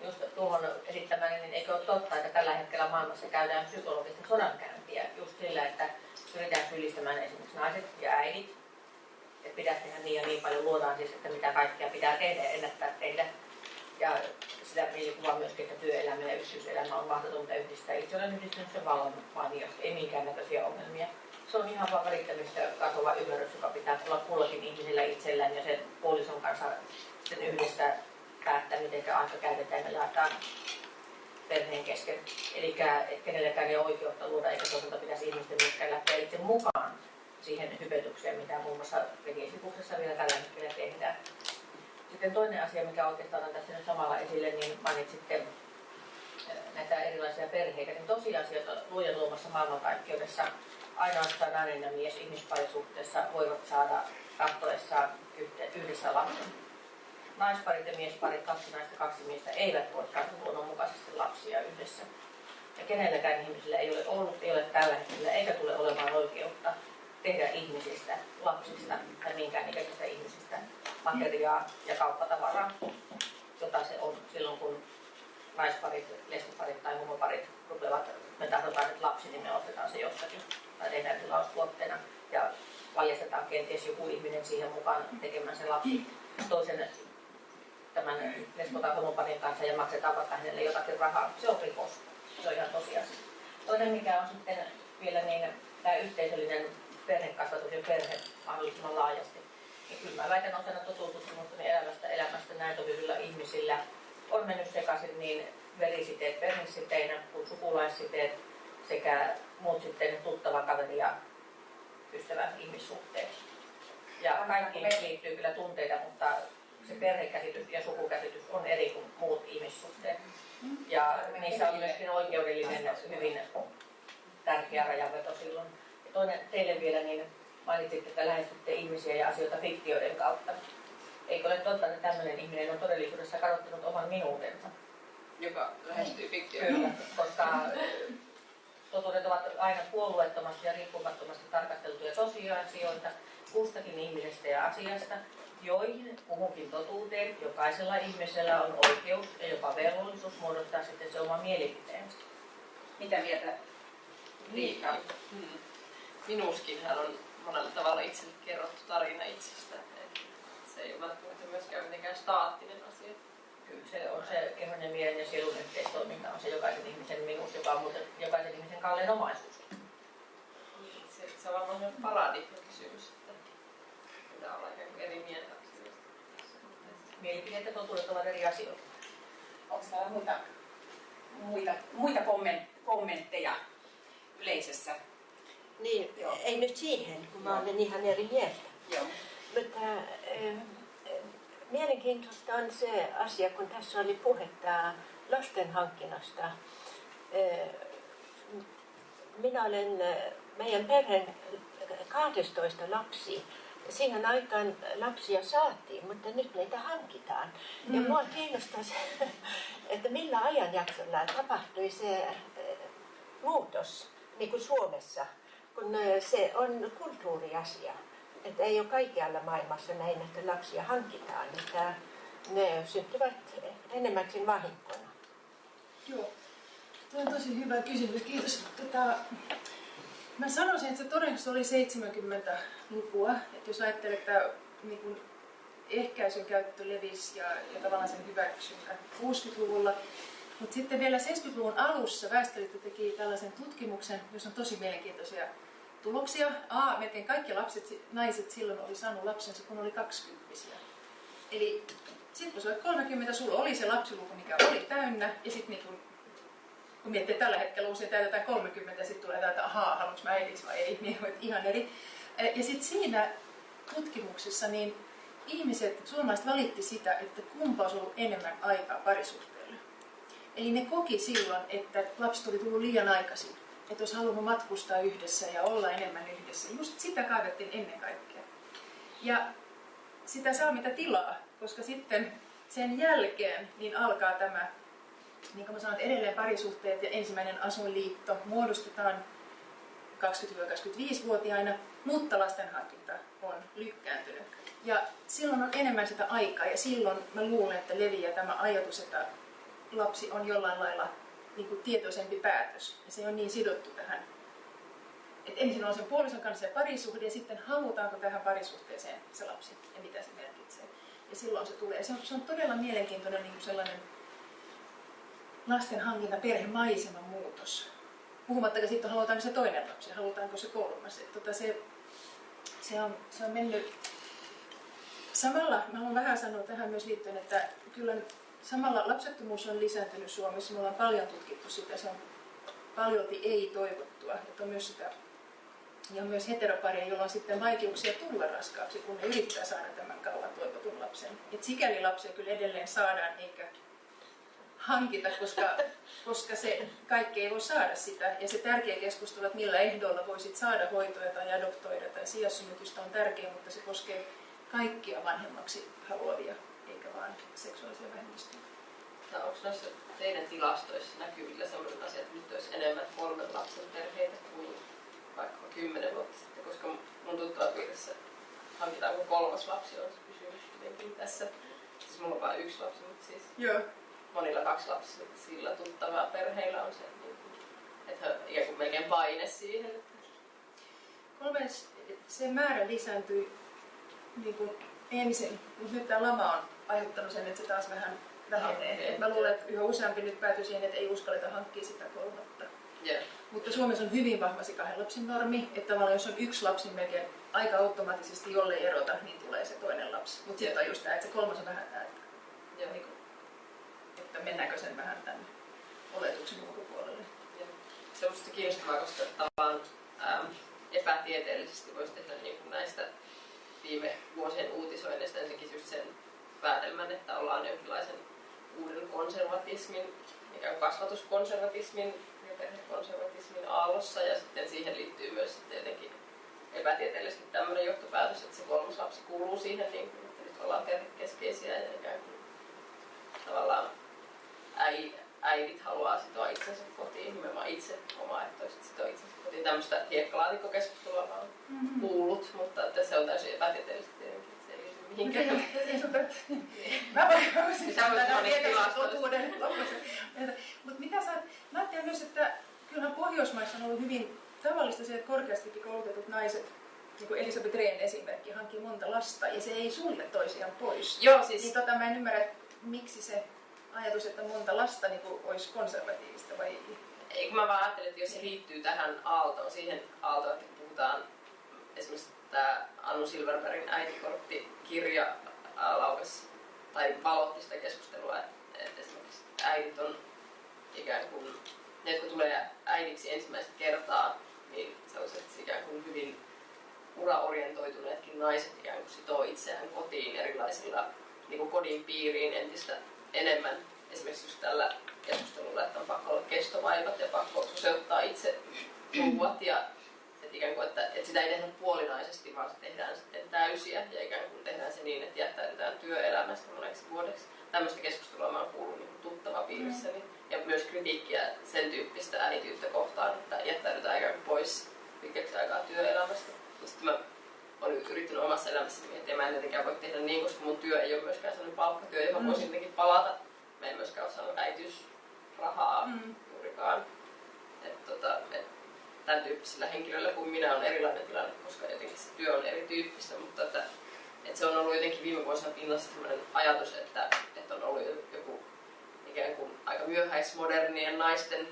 Just tuohon esittämäni, niin eikö ole totta, että tällä hetkellä maailmassa käydään psykologista sodankäyntiä just sillä, että pyritään syyllistämään esimerkiksi naiset ja äidit. Että pitäisi tehdä niin ja niin paljon, luodaan siis, että mitä kaikkea pitää tehdä ja ennättää tehdä. Ja sitä mielikuvaa myöskin, että työelämä ja yksityiselämä on mahdotonta yhdistää. Itse olen yhdistänyt sen valon mainiosti, ei minkäännäköisiä ongelmia. Se on ihan vaan välittämistä kasvava ymmärrys, joka pitää olla kullakin ihmisellä itsellään ja sen puolison kanssa sitten yhdessä päättää, miten aika käytetään ja jaetaan perheen kesken. Eli kenelläkään ei ole oikeutta luoda eikä toisaalta pitäisi ihmisten myöskään lähteä itse mukaan siihen hypetykseen, mitä muun muassa vegesipuksessa vielä tällä hetkellä tehdään. Sitten toinen asia, mikä oikeastaan on tässä nyt samalla esille, niin mainitsitte näitä erilaisia perheitä, niin tosiasioita luojan luomassa maailmankaikkeudessa ainoastaan nainen ja mies ihmisparisuhteessa voivat saada tahtoessaan yhdessä lapsen naisparit ja miesparit, kaksi naista, kaksi miestä, eivät voi saada luonnonmukaisesti lapsia yhdessä. Ja kenelläkään ihmisillä ei ole ollut, ei ole tällä hetkellä, eikä tule olemaan oikeutta tehdä ihmisistä, lapsista tai minkään ikäisistä ihmisistä materiaa ja kauppatavaraa, jota se on silloin, kun naisparit, lesboparit tai homoparit rupeavat, me tahdotaan nyt lapsi, niin me ostetaan se jostakin tai tehdään tilaustuotteena ja valjastetaan kenties joku ihminen siihen mukaan tekemään se lapsi toisen tämän homoparin kanssa ja maksetaan vaikka hänelle jotakin rahaa. Se on rikos. Se on ihan tosiasia. Toinen, mikä on sitten vielä niin, tämä yhteisöllinen perhekasvatus ja perhe mahdollisimman laajasti. Ja kyllä mä väitän osana totuustutkimustani elämästä elämästä näin hyvillä ihmisillä on mennyt sekaisin niin verisiteet perhesiteinä kuin sukulaissiteet sekä muut sitten tuttava kaveri ja ystävän ihmissuhteet. Ja kaikkiin liittyy kyllä tunteita, mutta se perhekäsitys ja sukukäsitys on eri kuin muut ihmissuhteet. Ja niissä on myöskin oikeudellinen hyvin tärkeä rajanveto silloin. Ja toinen teille vielä, niin mainitsitte, että lähestytte ihmisiä ja asioita fiktioiden kautta. Eikö ole totta, että tämmöinen ihminen on todellisuudessa kadottanut oman minuutensa? Joka lähestyy fiktioon. Kyllä, koska totuudet ovat aina puolueettomasti ja riippumattomasti tarkasteltuja tosiasioita kustakin ihmisestä ja asiasta, joihin kuhunkin totuuteen jokaisella ihmisellä on oikeus ja jopa velvollisuus muodostaa sitten se oma mielipiteensä. Mitä mieltä Riikka? Mm. Minuskinhan on monella tavalla itselle kerrottu tarina itsestä. Se ei ole välttämättä myöskään mitenkään staattinen asia. Kyllä se on se kehon ja mielen ja sielun yhteistoiminta on se jokaisen ihmisen minuus, joka on muuten jokaisen ihmisen kallein omaisuus. Niin, Se, se on varmaan semmoinen paradigma-kysymys, että pitää olla ikään kuin eri mieltä. Mielipiteet ja totuudet ovat eri asioita. Onko täällä muita, muita, muita kommen- kommentteja yleisössä? Niin, Joo. ei nyt siihen, kun mä olen ihan eri mieltä. Joo. Mutta äh, mielenkiintoista on se asia, kun tässä oli puhetta lasten hankinnasta. Äh, minä olen äh, meidän perheen 12 lapsi. Siihen aikaan lapsia saatiin, mutta nyt niitä hankitaan. Ja Mm. mua kiinnostaa se, että millä ajanjaksolla tapahtui se äh, muutos, niin kuin Suomessa, kun äh, se on kulttuuriasia. Että ei ole kaikkialla maailmassa näin, että lapsia hankitaan, että ne syntyvät enemmänkin vahinkona. Joo. Tuo on tosi hyvä kysymys, kiitos. Tota, mä sanoisin, että se todennäköisesti oli 70-lukua. Että jos ajattelee, että niin ehkäisyn käyttö levisi ja, ja tavallaan sen hyväksyntä 60-luvulla. Mutta sitten vielä 70-luvun alussa Väestöliitto teki tällaisen tutkimuksen, jossa on tosi mielenkiintoisia tuloksia. A, melkein kaikki lapset, naiset silloin oli saanut lapsensa, kun oli 20 Eli sitten kun sä olet 30, sulla oli se lapsiluku, mikä oli täynnä, ja sitten niin kun, miettii, tällä hetkellä usein täytetään 30, ja sitten tulee täältä, ahaa, haluanko mä äidiksi vai ei, niin ihan eri. Ja sitten siinä tutkimuksessa niin ihmiset, suomalaiset valitti sitä, että kumpa olisi ollut enemmän aikaa parisuhteelle. Eli ne koki silloin, että lapset oli tullut liian aikaisin, että olisi halunnut matkustaa yhdessä ja olla enemmän yhdessä. Just sitä kaivettiin ennen kaikkea. Ja sitä saa mitä tilaa, koska sitten sen jälkeen niin alkaa tämä, niin kuin mä sanoin, että edelleen parisuhteet ja ensimmäinen asuinliitto muodostetaan 20-25-vuotiaina, mutta lastenhankinta on lykkääntynyt. Ja silloin on enemmän sitä aikaa ja silloin mä luulen, että leviää tämä ajatus, että lapsi on jollain lailla niin kuin tietoisempi päätös. Ja se on niin sidottu tähän. Et ensin on sen puolison kanssa se parisuhde ja sitten halutaanko tähän parisuhteeseen se lapsi ja mitä se merkitsee. Ja silloin se tulee. Se on, se on todella mielenkiintoinen niin kuin sellainen lasten hankinta, perhemaiseman muutos. Puhumattakaan sitten, halutaanko se toinen lapsi, halutaanko se kolmas. Et tota se, se, on, se on mennyt Samalla mä haluan vähän sanoa tähän myös liittyen, että kyllä samalla lapsettomuus on lisääntynyt Suomessa. Me ollaan paljon tutkittu sitä. Se on paljolti ei toivottua. Että on myös sitä, ja myös heteroparia, jolla on sitten vaikeuksia tulla raskaaksi, kun ne yrittää saada tämän kauan toivotun lapsen. Et sikäli lapsia kyllä edelleen saadaan, eikä hankita, koska, koska se kaikki ei voi saada sitä. Ja se tärkeä keskustelu, että millä ehdoilla voisit saada hoitoja tai adoptoida tai sijassynnytystä on tärkeä, mutta se koskee kaikkia vanhemmaksi haluavia, eikä vain seksuaalisia vähemmistöjä. No, onko noissa teidän tilastoissa näkyvillä sellainen asia, että nyt olisi enemmän kolmen lapsen perheitä kuin vaikka kymmenen vuotta sitten, koska mun tuttava piirissä hankitaanko kolmas lapsi on se kysymys jotenkin tässä. Siis mulla on vain yksi lapsi, mutta siis Joo. Monilla kaksi lapsia sillä tuttavaa perheillä on se, niin että he ikään kuin melkein paine siihen. Kolmes, se määrä lisääntyi niin kuin ensin, mutta nyt tämä lama on aiheuttanut sen, että se taas vähän vähenee. Et mä luulen, että yhä useampi nyt päätyy siihen, että ei uskalleta hankkia sitä kolmatta. yeah. Mutta Suomessa on hyvin vahva se kahden lapsen normi, että tavallaan jos on yksi lapsi, melkein aika automaattisesti, jollei erota, niin tulee se toinen lapsi. Mutta sitten on just tämä, että se kolmas on vähän tämä, Joo. niin että mennäänkö sen vähän tämän oletuksen ulkopuolelle. Ja se on musta kiinnostavaa, koska tavallaan ähm, epätieteellisesti voisi tehdä niin kuin näistä viime vuosien uutisoinneista ensinnäkin just sen päätelmän, että ollaan jonkinlaisen uuden konservatismin, ikään kuin kasvatuskonservatismin ja perhekonservatismin aallossa ja sitten siihen liittyy myös sitten jotenkin epätieteellisesti tämmöinen johtopäätös, että se kolmas lapsi kuuluu siihen, niin kuin, että nyt ollaan perhekeskeisiä ja ikään kuin tavallaan äi, äidit haluaa sitoa itsensä kotiin, nimenomaan itse omaehtoisesti sitoa itsensä kotiin. Tämmöistä hiekkalaatikko-keskustelua mä oon Mm-hmm. kuullut, mutta että se on täysin epätieteellisesti tietenkin, että se ei liity mihinkään. Mä voisin sanoa tilastoista. totuuden. Mutta mitä sä, mä ajattelen myös, että kyllähän Pohjoismaissa on ollut hyvin tavallista se, että korkeasti koulutetut naiset, niin kuin Elisabeth Rehn esimerkki, hankkii monta lasta ja se ei sulje toisiaan pois. Joo, siis Niin tota, mä en ymmärrä, miksi se ajatus, että monta lasta niin kuin, olisi konservatiivista vai Ei, kun mä vaan ajattelin, että jos se liittyy tähän aaltoon, siihen aaltoon, että puhutaan esimerkiksi tämä Anu Silverbergin äitikorttikirja laukas tai valotti sitä keskustelua, että esimerkiksi äidit on ikään kuin, ne jotka tulee äidiksi ensimmäistä kertaa, niin sellaiset ikään kuin hyvin uraorientoituneetkin naiset ikään kuin sitoo itseään kotiin erilaisilla niin kuin kodin piiriin entistä enemmän. Esimerkiksi just tällä keskustelulla, että on pakko olla kestovaivat ja pakko soseuttaa itse ruuat ja että ikään kuin, että, että sitä ei tehdä puolinaisesti, vaan se tehdään sitten täysiä ja ikään kuin tehdään se niin, että jättäydytään työelämästä moneksi vuodeksi. Tämmöistä keskustelua mä oon kuullut niin tuttava piirissäni ja myös kritiikkiä sen tyyppistä äitiyttä kohtaan, että jättäydytään ikään kuin pois pitkäksi aikaa työelämästä. Mutta sitten mä olen yrittänyt omassa elämässäni miettiä, mä en tietenkään voi tehdä niin, koska mun työ ei ole myöskään sellainen palkkatyö, johon Mm. voisin jotenkin palata. Mä en myöskään ole saanut äitiysrahaa Mm. juurikaan. Et, tota, et, tämän tyyppisillä henkilöillä kuin minä on erilainen tilanne, koska jotenkin se työ on erityyppistä, mutta että, että se on ollut jotenkin viime vuosina pinnassa sellainen ajatus, että, että on ollut joku ikään kuin aika myöhäismodernien naisten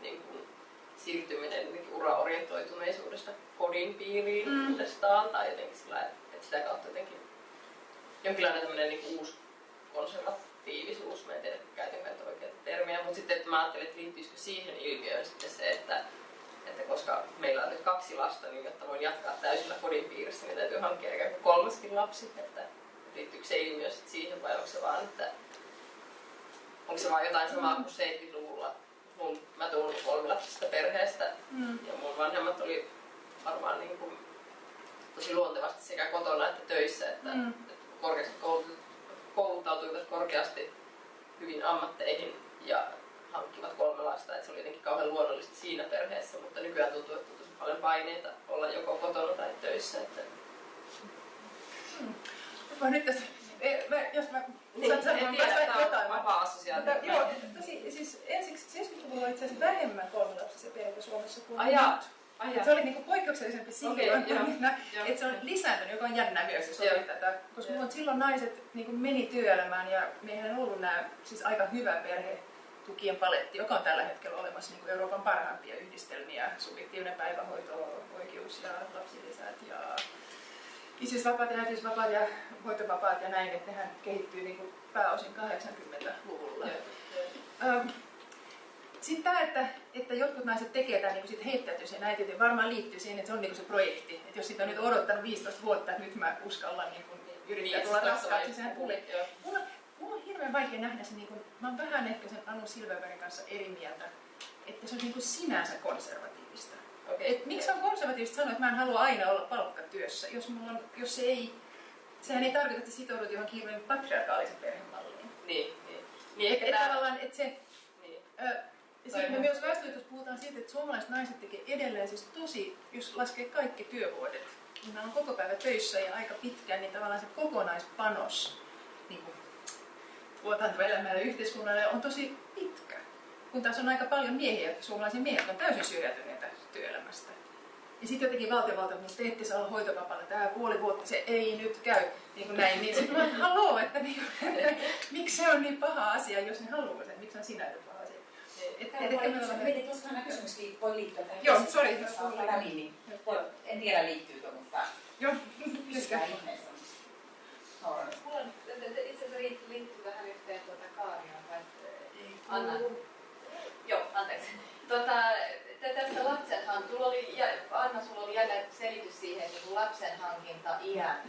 niin kuin, siirtyminen uraorientoituneisuudesta kodin piiriin Mm. uudestaan tai jotenkin sillä, että sitä kautta jotenkin jonkinlainen tämmöinen niin uusi konservatiivisuus, mä en tiedä käytänkö nyt oikeita termiä, mutta sitten että mä ajattelin, että liittyisikö siihen ilmiöön sitten se, että, että koska meillä on nyt kaksi lasta, niin jotta voin jatkaa täysillä kodin piirissä, niin täytyy hankkia ikään kuin kolmaskin lapsi, että liittyykö se ilmiö sitten siihen vai onko se vaan, että onko se vaan jotain samaa kuin 70-luvulla. Mun, mä tuun kolmilapsisesta perheestä Mm. ja mun vanhemmat oli varmaan niin kuin tosi luontevasti sekä kotona että töissä, että, Mm. että korkeasti kouluttautuivat korkeasti hyvin ammatteihin ja hankkivat kolme lasta, että se oli jotenkin kauhean luonnollista siinä perheessä, mutta nykyään tuntuu, että on tosi paljon paineita olla joko kotona tai töissä. Että... Mä nyt tässä, mä, jos mä Niin, saat sanoa, mä sain jotain. vapaa assosiaatio. Mutta, joo, tosi, siis ensiksi 70-luvulla oli itse asiassa vähemmän kolmilapsisia perheitä Suomessa kuin Ai jaa. nyt. Ai se oli niinku poikkeuksellisempi silloin, joo, joo. että se on lisääntynyt, joka on jännä myös, jos tätä. Koska mulla silloin naiset niinku meni työelämään ja meillä on ollut nämä siis aika hyvä perhetukien paletti, joka on tällä hetkellä olemassa niinku Euroopan parhaimpia yhdistelmiä, subjektiivinen päivähoito, oikeus ja lapsilisät ja isyysvapaat ja äitiysvapaat ja hoitovapaat ja näin, että nehän kehittyy niinku pääosin 80-luvulla. Öm, Sitten tämä, että, että jotkut naiset tekee tämän niin sit heittäytyy sen äitiyteen, varmaan liittyy siihen, että se on niin se projekti. Että jos sitä on nyt odottanut 15 vuotta, että nyt mä uskallan niin kun yrittää tulla raskaaksi, sehän tulee. Joo. Mulla, mulla on hirveän vaikea nähdä se, niin kun, mä oon vähän ehkä sen Anu Silverbergin kanssa eri mieltä, että se on niin kun sinänsä konservatiivista. Okei. Et miksi on konservatiivista sanoa, että mä en halua aina olla palkkatyössä, jos, mulla on, jos se ei, sehän ei tarkoita, että sitoudut johonkin hirveän patriarkaalisen perhemalliin. Niin, niin. Niin ehkä et tää... tavallaan, että se, Niin. Ö, ja sitten me myös väestöliitossa puhutaan siitä, että suomalaiset naiset tekee edelleen siis tosi, jos laskee kaikki työvuodet, niin ne on koko päivä töissä ja aika pitkään, niin tavallaan se kokonaispanos niin kuin tuotantoelämälle ja yhteiskunnalle on tosi pitkä. Kun taas on aika paljon miehiä, suomalaisia miehiä, jotka on täysin syrjäytyneitä työelämästä. Ja sitten jotenkin valtiovalta, että te ette saa olla hoitovapaalla, tämä puoli vuotta, se ei nyt käy, niin kuin näin. Niin sitten mä haloo, että, niin miksi se on niin paha asia, jos ne haluaa sen, miksi on sinä nyt asia. Et, Mietin, voi liittyä tähän. Joo, sori, jos jos on tuli. väliin, niin en tiedä liittyykö, mutta Joo, ihmeessä. Mulla on, itse asiassa liittyy, liittyy vähän yhteen tuota Kaariaan kanssa. Anna. Joo, anteeksi. Tota, tästä lapsenhan, oli, Anna, sulla oli jälleen selitys siihen, että kun lapsen hankinta iän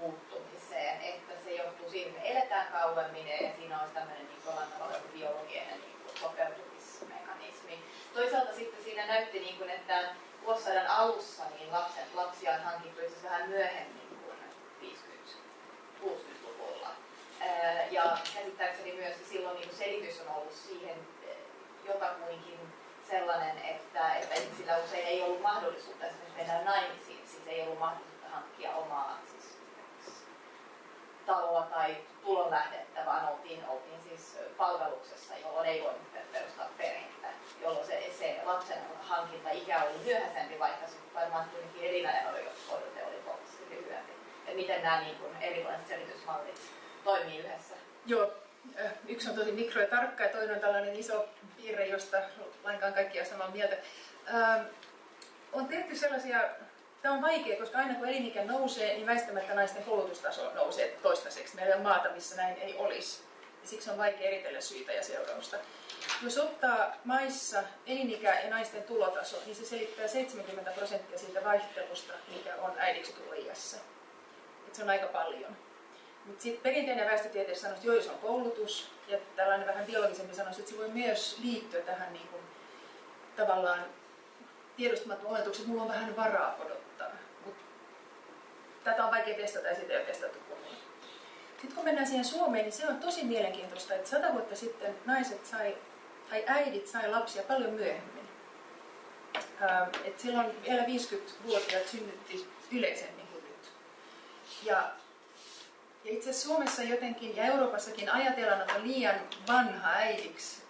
muuttumiseen, että se johtuu siitä, että me eletään kauemmin ja siinä on tämmöinen niin biologinen niin sopeutumismekanismi. Toisaalta sitten siinä näytti, niin kuin, että vuosisadan alussa niin lapsen, lapsia on hankittu itse vähän myöhemmin kuin 50-60-luvulla. Ja käsittääkseni myös silloin niin selitys on ollut siihen jotakuinkin sellainen, että, että ihmisillä usein ei ollut mahdollisuutta esimerkiksi mennä naimisiin, siis ei ollut mahdollisuutta hankkia omaa taloa tai tulonlähdettä, vaan oltiin, oltiin siis palveluksessa, jolloin ei voinut perustaa perhettä, jolloin se, se lapsen hankinta ikä oli myöhäisempi, vaikka se varmaan kuitenkin elinajan odote oli huomattavasti lyhyempi. Ja miten nämä niin kuin, erilaiset selitysmallit toimii yhdessä? Joo, yksi on tosi mikro ja tarkka ja toinen on tällainen iso piirre, josta lainkaan kaikki on samaa mieltä. Ähm, on tehty sellaisia, tämä on vaikea, koska aina kun elinikä nousee, niin väistämättä naisten koulutustaso nousee toistaiseksi. Meillä on maata, missä näin ei olisi. Ja siksi on vaikea eritellä syitä ja seurausta. Jos ottaa maissa elinikä ja naisten tulotaso, niin se selittää 70 prosenttia siitä vaihtelusta, mikä on äidiksi tuloiässä. se on aika paljon. Mutta sitten perinteinen väestötiede sanoo, että joo, se on koulutus, ja tällainen vähän biologisempi sanoisi, että se voi myös liittyä tähän niin kuin, tavallaan tiedostamattoman oletuksen, että mulla on vähän varaa odottaa. Mut tätä on vaikea testata ja sitä ei ole testattu kunnolla. Sitten kun mennään siihen Suomeen, niin se on tosi mielenkiintoista, että sata vuotta sitten naiset sai, tai äidit sai lapsia paljon myöhemmin. Ähm, et silloin vielä 50-vuotiaat synnytti yleisemmin kuin nyt. Ja ja itse asiassa Suomessa jotenkin ja Euroopassakin ajatellaan, että on liian vanha äidiksi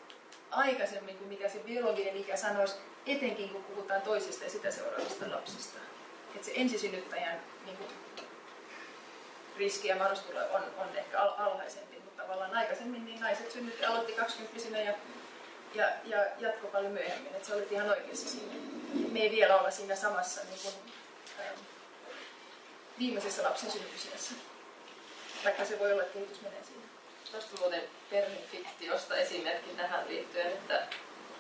aikaisemmin kuin mikä se biologinen ikä sanoisi, etenkin kun puhutaan toisista ja sitä seuraavista lapsista. Että se ensisynnyttäjän niin kuin, riski ja mahdollisuus on, on ehkä al- alhaisempi, mutta tavallaan aikaisemmin niin naiset synnytti, aloitti 20 ja, ja, ja jatko paljon myöhemmin. Että se oli ihan oikeassa siinä. Me ei vielä olla siinä samassa niin kuin, ähm, viimeisessä lapsen synnytysiässä vaikka se voi olla, että kehitys menee siinä. Tuosta muuten perhefiktiosta esimerkki tähän liittyen, että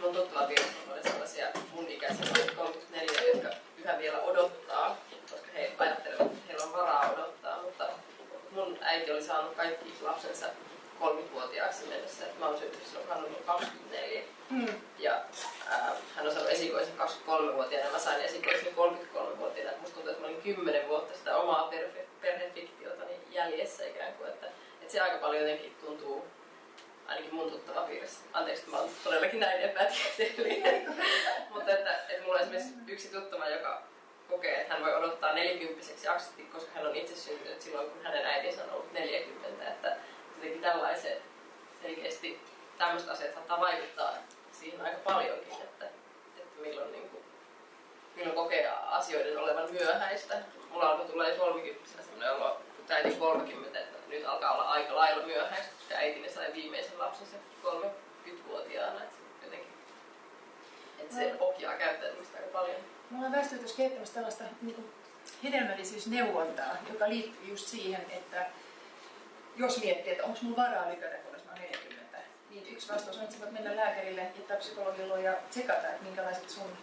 mun tuttava on sellaisia mun ikäisiä 34, jotka yhä vielä odottaa, koska he ajattelevat, että heillä on varaa odottaa, mutta mun äiti oli saanut kaikki lapsensa kolmivuotiaaksi mennessä, että mä oon syntynyt silloin, hän on 24. Mm. Ja ää, hän on saanut esikoisen 23-vuotiaana ja mä sain esikoisen 33-vuotiaana. Musta tuntuu, että mä olin 10 vuotta sitä omaa perhe, perhefiktiota niin jäljessä ikään kuin, että, että se aika paljon jotenkin tuntuu ainakin mun tuttava piirissä. Anteeksi, mä oon todellakin näin epätieteellinen. Mutta että, että mulla on esimerkiksi yksi tuttava, joka kokee, että hän voi odottaa 40 asti, koska hän on itse syntynyt silloin, kun hänen äitinsä on ollut 40. Että jotenkin tällaiset selkeästi tämmöiset asiat saattaa vaikuttaa siihen aika paljonkin, että, että milloin, niin kuin, milloin kokee asioiden olevan myöhäistä. Mulla alkoi tulla jo 30 sellainen olo, kun äiti 30, että lailla myöhäistä, koska äitini sai viimeisen lapsensa 30-vuotiaana. Että jotenkin, että se ohjaa käyttäytymistä aika paljon. Me ollaan väestötyössä kehittämässä tällaista niin kuin hedelmällisyysneuvontaa, joka liittyy just siihen, että jos miettii, että onko mulla varaa lykätä, kun mä 40, niin yksi vastaus on, että sä voit mennä lääkärille ja psykologille ja tsekata, että minkälaiset sun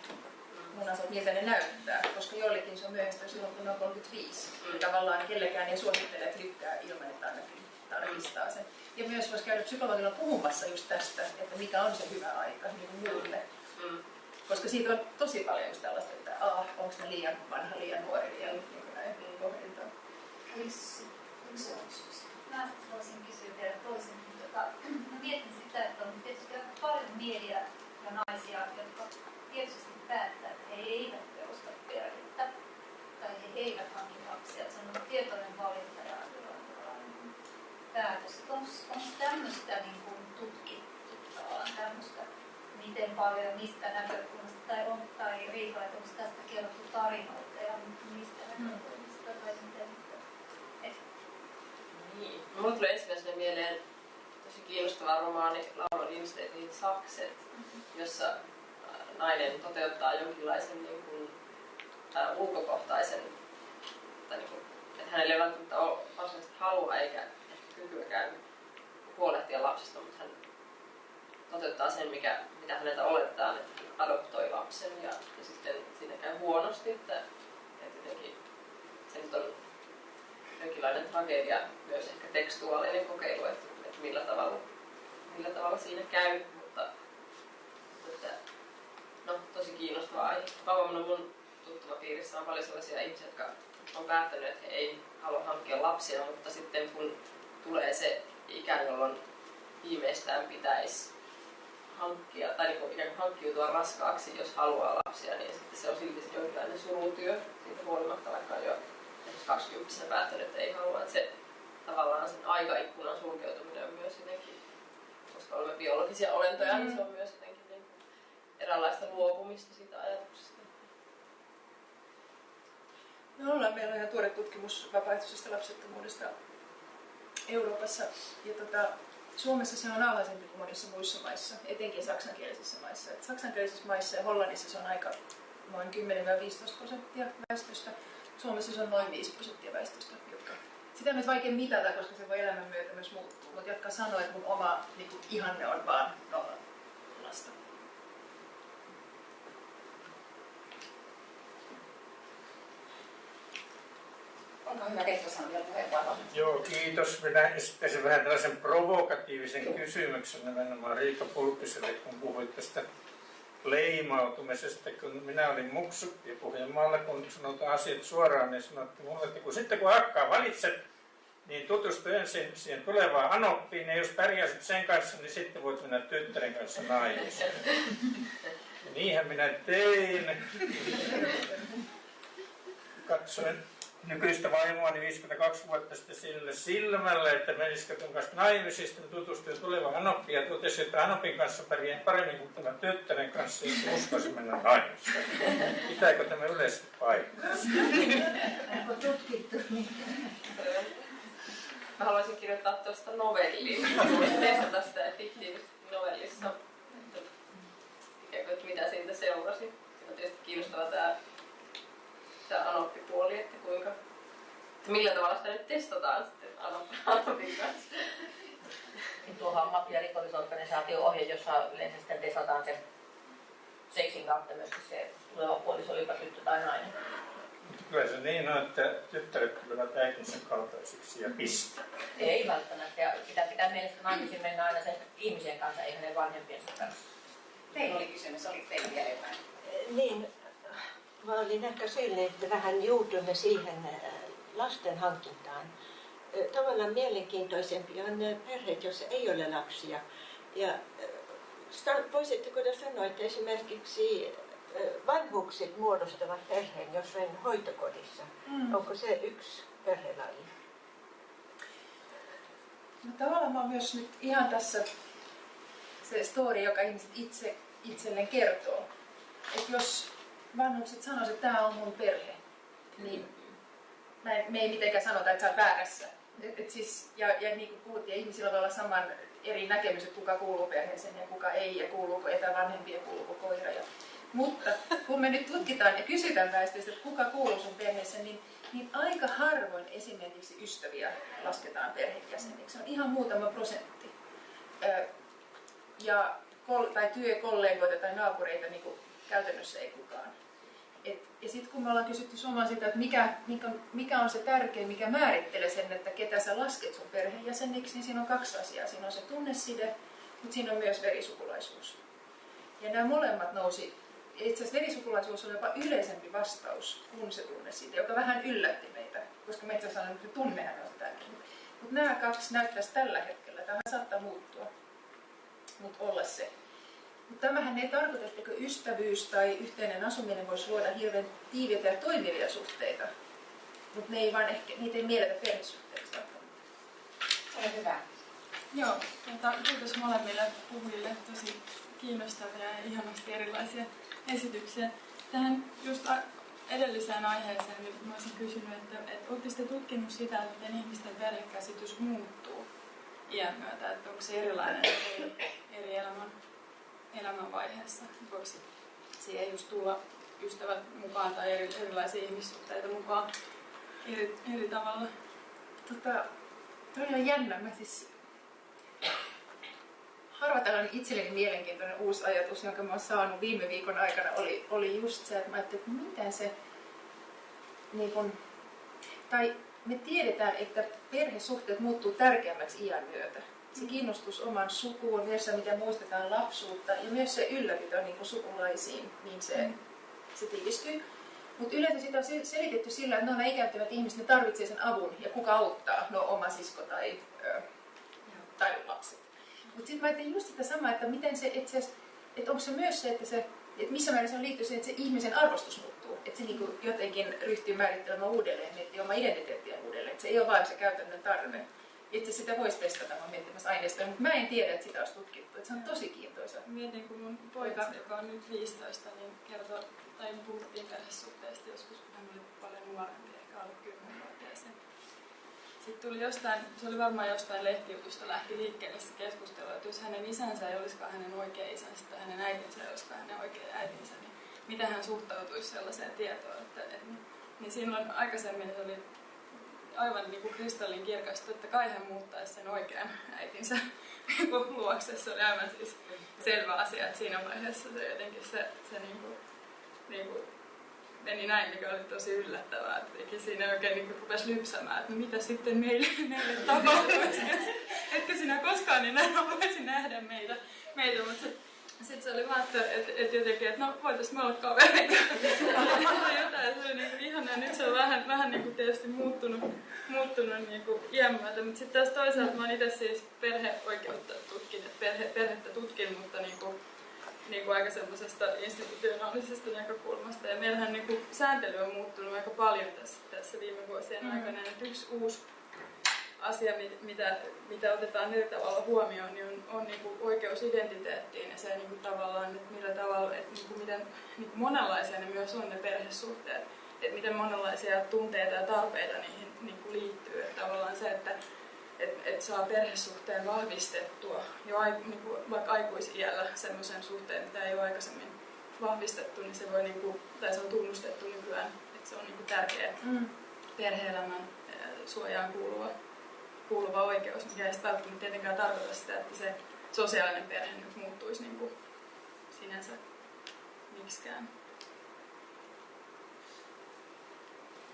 munasot, miltä ne näyttää, koska joillekin se on myöhäistä silloin, kun on 35. Mm. Tavallaan kellekään ei suosittele, että lykkää ilman, että ainakin tarkistaa sen. Ja myös voisi käydä psykologilla puhumassa just tästä, että mikä on se hyvä aika niin kuin muille. Mm. Koska siitä on tosi paljon just tällaista, että ah, onko ne liian vanha, liian nuori, liian niin näin mm. pohdintaa. Yksi, mä voisin kysyä vielä toisen. Tota, mä mietin sitä, että on tietysti aika paljon miehiä ja naisia, jotka tietysti päättää, että he eivät perusta perhettä tai he eivät hanki lapsia. Se on tietoinen valinta päätös. Onko tämmöistä niin kuin tutkittu tämmöistä, miten paljon mistä näkökulmasta, tai, on, tai Riikka, että onko tästä kerrottu tarinoita ja mistä hmm. näkökulmasta, tai miten niin. Mulle tulee ensimmäisenä mieleen tosi kiinnostava romaani Laura Lindstedtin Sakset, mm-hmm. jossa äh, nainen toteuttaa jonkinlaisen niin kuin, äh, ulkokohtaisen, tai niin kuin, että hänellä ei välttämättä ole varsinaisesti halua eikä kykyäkään huolehtia lapsesta, mutta hän toteuttaa sen, mikä, mitä häneltä oletetaan, että hän adoptoi lapsen ja, ja sitten siinä käy huonosti, että, että jotenkin se nyt on jonkinlainen tragedia, myös ehkä tekstuaalinen kokeilu, että, että millä, tavalla, millä tavalla siinä käy. Mutta että, no, tosi kiinnostava aihe. Mä mun tuttavapiirissä on paljon sellaisia ihmisiä, jotka on päättänyt, että he ei halua hankkia lapsia, mutta sitten kun tulee se ikä, jolloin viimeistään pitäisi hankkia, tai niin ikään kuin hankkiutua raskaaksi, jos haluaa lapsia, niin sitten se on silti jonkinlainen surutyö siitä huolimatta, vaikka on jo 20 päättänyt, että ei halua. Että se tavallaan sen aikaikkunan sulkeutuminen on myös jotenkin, koska olemme biologisia olentoja, mm. niin se on myös jotenkin niin eräänlaista luopumista siitä ajatuksesta. No ollaan, meillä on ihan tuore tutkimus vapaaehtoisesta lapsettomuudesta Euroopassa. Ja tota, Suomessa se on alhaisempi kuin monissa muissa maissa, etenkin saksankielisissä maissa. Et saksankielisissä maissa ja Hollannissa se on aika noin 10-15 prosenttia väestöstä. Suomessa se on noin 5 prosenttia väestöstä, jotka sitä on nyt vaikea mitata, koska se voi elämän myötä myös muuttua, mutta jotka sanoo, että mun oma niin kuin, ihanne on vaan nolla lasta. Joo, kiitos. Minä esittäisin vähän tällaisen provokatiivisen kysymyksen nimenomaan Riikka Pulkkiselle, kun puhuit tästä leimautumisesta, kun minä olin muksu ja Pohjanmaalla, kun sanotaan asiat suoraan, niin sanottiin mulle, että kun sitten kun akkaa valitset, niin tutustu ensin siihen tulevaan anoppiin, ja jos pärjäsit sen kanssa, niin sitten voit mennä tyttären kanssa naimisiin. Niinhän minä tein. Katsoin nykyistä vaimoa niin 52 vuotta sitten sille silmällä, että menisikö tuon kanssa naimisiin, sitten tutustui tuleva Anoppi ja totesi, että Anopin kanssa pärjää paremmin kuin tämän tyttären kanssa, jos uskoisi mennä naimisiin. Pitääkö tämä yleisesti paikkansa? Onko tutkittu niin? Mä haluaisin kirjoittaa tuosta novelliin. Haluaisin testata sitä fiktiivisesti novellissa. Että, että mitä siitä seurasi. Se on tietysti kiinnostava tämä tämä anoppipuoli, että kuinka, että millä tavalla sitä nyt testataan sitten anopin kanssa. Tuohan on mafia rikollisorganisaatio-ohje, jossa yleensä sitten testataan se seksin kautta myöskin se tuleva puoliso, olipa tyttö tai nainen. Kyllä se niin on, että tyttäret tulevat äitinsä kaltaisiksi ja pistä. Ei välttämättä. Ja sitä pitää mielestä naimisiin mennä aina sen ihmisen kanssa, ei hänen vanhempiensa kanssa. Teillä oli kysymys, oli teillä vielä jotain? Niin, mä olin ehkä sellainen, että vähän juutumme siihen äh, lasten hankintaan. Äh, tavallaan mielenkiintoisempi on ne perheet, joissa ei ole lapsia. Ja äh, voisitteko te sanoa, että esimerkiksi vanhukset muodostavat perheen jossain hoitokodissa. Mm. Onko se yksi perhelaji? No tavallaan mä myös nyt ihan tässä se story, joka ihmiset itse itselleen kertoo. Että jos vanhukset sanoisivat, että tämä on mun perhe, niin me ei mitenkään sanota, että sä oot väärässä. Et, et siis, ja, ja niin kuin puhuttiin, ihmisillä voi olla saman eri näkemys, että kuka kuuluu perheeseen ja kuka ei, ja kuuluuko etävanhempi ja kuuluuko koira. Ja, mutta kun me nyt tutkitaan ja kysytään väestöstä, että kuka kuuluu sun perheeseen, niin, niin aika harvoin esimerkiksi ystäviä lasketaan perhejäseniksi. Se on ihan muutama prosentti. ja, tai työkollegoita tai naapureita niin kuin käytännössä ei kukaan. Et, ja sitten kun me ollaan kysytty Suomaan sitä, että mikä, mikä, mikä on se tärkein, mikä määrittelee sen, että ketä sä lasket sun perheenjäseniksi, niin siinä on kaksi asiaa. Siinä on se tunneside, mutta siinä on myös verisukulaisuus. Ja nämä molemmat nousi, itse asiassa verisukulaisuus on jopa yleisempi vastaus kuin se tunneside, joka vähän yllätti meitä, koska meitä sanoi, että tunnehan on tärkein. Mutta nämä kaksi näyttäisi tällä hetkellä, tämä saattaa muuttua, mutta olla se mutta tämähän ei tarkoita, että ystävyys tai yhteinen asuminen voisi luoda hirveän tiiviitä ja toimivia suhteita. Mutta ne ei vaan ehkä, niitä ei mielletä perhesuhteiksi Se on hyvä. Joo, tuota, kiitos molemmille puhujille. Tosi kiinnostavia ja ihanasti erilaisia esityksiä. Tähän just edelliseen aiheeseen niin mä olisin kysynyt, että, että oletteko tutkinut sitä, että miten ihmisten perhekäsitys muuttuu iän myötä, että onko se erilainen eri, eri elämän elämänvaiheessa. Voiko siihen just tulla ystävät mukaan tai eri, erilaisia ihmissuhteita mukaan eri, eri tavalla? Tota, toi on jännä. Mä siis harva tällainen itselleni mielenkiintoinen uusi ajatus, jonka mä oon saanut viime viikon aikana, oli, oli just se, että mä ajattelin, että miten se, niin kun, tai me tiedetään, että perhesuhteet muuttuu tärkeämmäksi iän myötä. Se kiinnostus oman sukuun, myös se, miten muistetaan lapsuutta ja myös se ylläpito niin kuin sukulaisiin, niin se, se tiivistyy. Mutta yleensä sitä on selitetty sillä, että ne on ikääntyvät ihmiset, ne tarvitsee sen avun ja kuka auttaa, no oma sisko tai, ö, tai lapset. Mutta sitten mä ajattelin just sitä samaa, että miten se, että, onko se myös se, että, se, että missä määrin se on liittyy siihen, että se ihmisen arvostus muuttuu. Että se niinku jotenkin ryhtyy määrittelemään uudelleen, miettii oma identiteettiä uudelleen. Että se ei ole vain se käytännön tarve. Itse sitä voisi testata, mä miettimässä aineistoa, mutta mä en tiedä, että sitä olisi tutkittu. Että se on tosi kiintoisa. Mietin, kun mun poika, joka on nyt 15, niin kertoo, tai puhuttiin perhesuhteesta joskus, kun hän oli paljon nuorempi, ehkä alle 10-vuotiaisen. Sitten tuli jostain, se oli varmaan jostain lehtijutusta lähti liikkeelle se keskustelu, että jos hänen isänsä ei olisikaan hänen oikea isänsä tai hänen äitinsä ei olisikaan hänen oikea äitinsä, niin miten hän suhtautuisi sellaiseen tietoon. Että, niin silloin aikaisemmin se oli aivan niin kuin kristallin kirkasta, että kai hän muuttaisi sen oikean äitinsä luokse. Se oli aivan siis selvä asia, että siinä vaiheessa se jotenkin se, se niin kuin, niin kuin meni näin, mikä oli tosi yllättävää. Että siinä oikein niin rupesi lypsämään, että no mitä sitten meille, meille tapahtuisi. Etkö sinä koskaan enää voisi nähdä meitä, meitä mutta sitten se oli vaan, että, että, että jotenkin, että no voitaisiin me olla kavereita. jotain, se oli niin ihanaa. Nyt se on vähän, vähän niin kuin tietysti muuttunut, muuttunut niin kuin iän myötä. Mutta sitten taas toisaalta mä oon itse siis perheoikeutta tutkin, että perhe, perhettä tutkin, mutta niin kuin, niin kuin aika semmoisesta institutionaalisesta näkökulmasta. Ja meillähän niin kuin sääntely on muuttunut aika paljon tässä, tässä viime vuosien mm. aikana. Että yksi uusi asia, mitä, mitä otetaan eri tavalla huomioon, niin on, on niin kuin oikeus identiteettiin ja se niin kuin tavallaan, että millä tavalla, että niin kuin miten niin kuin monenlaisia ne myös on ne perhesuhteet, että miten monenlaisia tunteita ja tarpeita niihin niin kuin liittyy. Että tavallaan se, että et, et saa perhesuhteen vahvistettua jo ai, niin kuin vaikka aikuisiällä semmoisen suhteen, mitä ei ole aikaisemmin vahvistettu, niin se voi niin kuin, tai se on tunnustettu nykyään, että se on niin kuin tärkeä mm. perhe-elämän suojaan kuuluva kuuluva oikeus, mikä ei välttämättä tietenkään tarkoita sitä, että se sosiaalinen perhe nyt muuttuisi niin kuin sinänsä miksikään.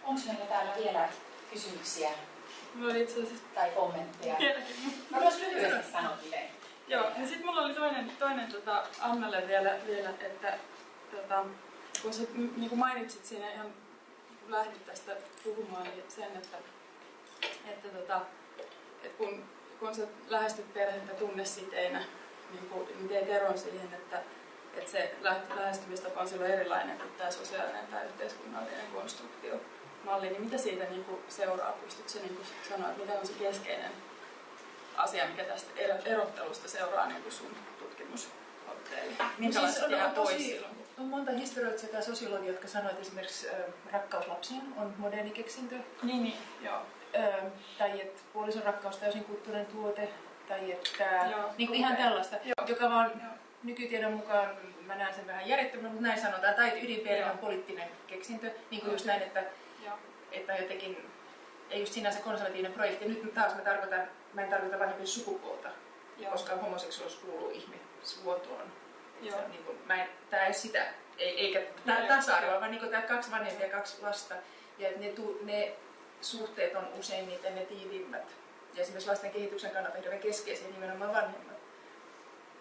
Onko meillä täällä vielä kysymyksiä? Mulla oli itse asiassa... Tai kommentteja. Mä voisin lyhyesti sanoa miten. Joo, ja sitten mulla oli toinen, toinen tota Annalle vielä, vielä että tota, kun sä niin kuin mainitsit siinä ihan kun lähdit tästä puhumaan, niin sen, että, että tota, kun, kun sä lähestyt perhettä tunnesiteinä, niin, kun, niin teet eron siihen, että, että se lähestymistapa on silloin erilainen kuin tämä sosiaalinen tai yhteiskunnallinen konstruktio malli, niin mitä siitä niin kuin seuraa? Pystytkö niin kuin sanoa, että mikä on se keskeinen asia, mikä tästä erottelusta seuraa niin kuin sun tutkimusotteeli? Minkälaiset no siis on, pois tosi, silloin? On monta historioitsijaa tai sosiologia, jotka sanoivat, että esimerkiksi äh, rakkaus lapsiin on moderni keksintö. Niin, niin, joo tai että puolison rakkaus täysin kulttuurinen tuote, tai että Joo, niin kuin ihan tällaista, Joo. joka vaan Joo. nykytiedon mukaan, mä näen sen vähän järjettömänä, mutta näin sanotaan, tai ydinperhe on poliittinen keksintö, niin kuin just näin, että, että jotenkin ei just sinänsä konservatiivinen projekti. Nyt taas mä, tarkoitan, mä en tarkoita vanhempien sukupuolta, Joo. koska homoseksuaalisuus kuuluu ihmisvuotoon. Niin kuin, mä en, tää ei sitä, ei, eikä tää tasa-arvoa, vaan niin tämä kaksi vanhempia ja kaksi lasta. Ja ne, tu, ne suhteet on useimmiten ne tiiviimmät. Ja esimerkiksi lasten kehityksen kannalta hirveän keskeisiä nimenomaan vanhemmat.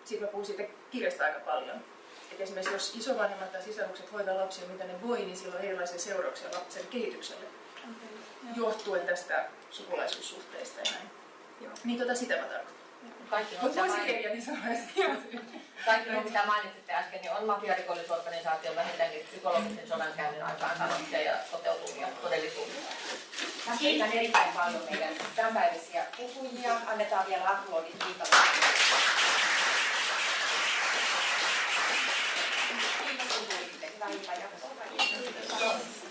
Sitten mä puhun siitä kirjasta aika paljon. Et esimerkiksi jos isovanhemmat tai sisarukset hoitaa lapsia, mitä ne voi, niin sillä on erilaisia seurauksia lapsen kehitykselle. Okay. Johtuen tästä sukulaisuussuhteista ja näin. Joo. Niin tota sitä mä tarkoitan. Kaikki nuo, niin Kaikki nuo, mitä mainitsitte äsken, niin on mafiarikollisuusorganisaation vähintäänkin psykologisen sodankäynnin aikaan sanottuja ja toteutumia todellisuudessa. Mä kiitän erittäin paljon meidän tämänpäiväisiä puhujia. Annetaan vielä aplodit kiitolle. Kiitos kun tulitte. Hyvää iltaa jatkoa.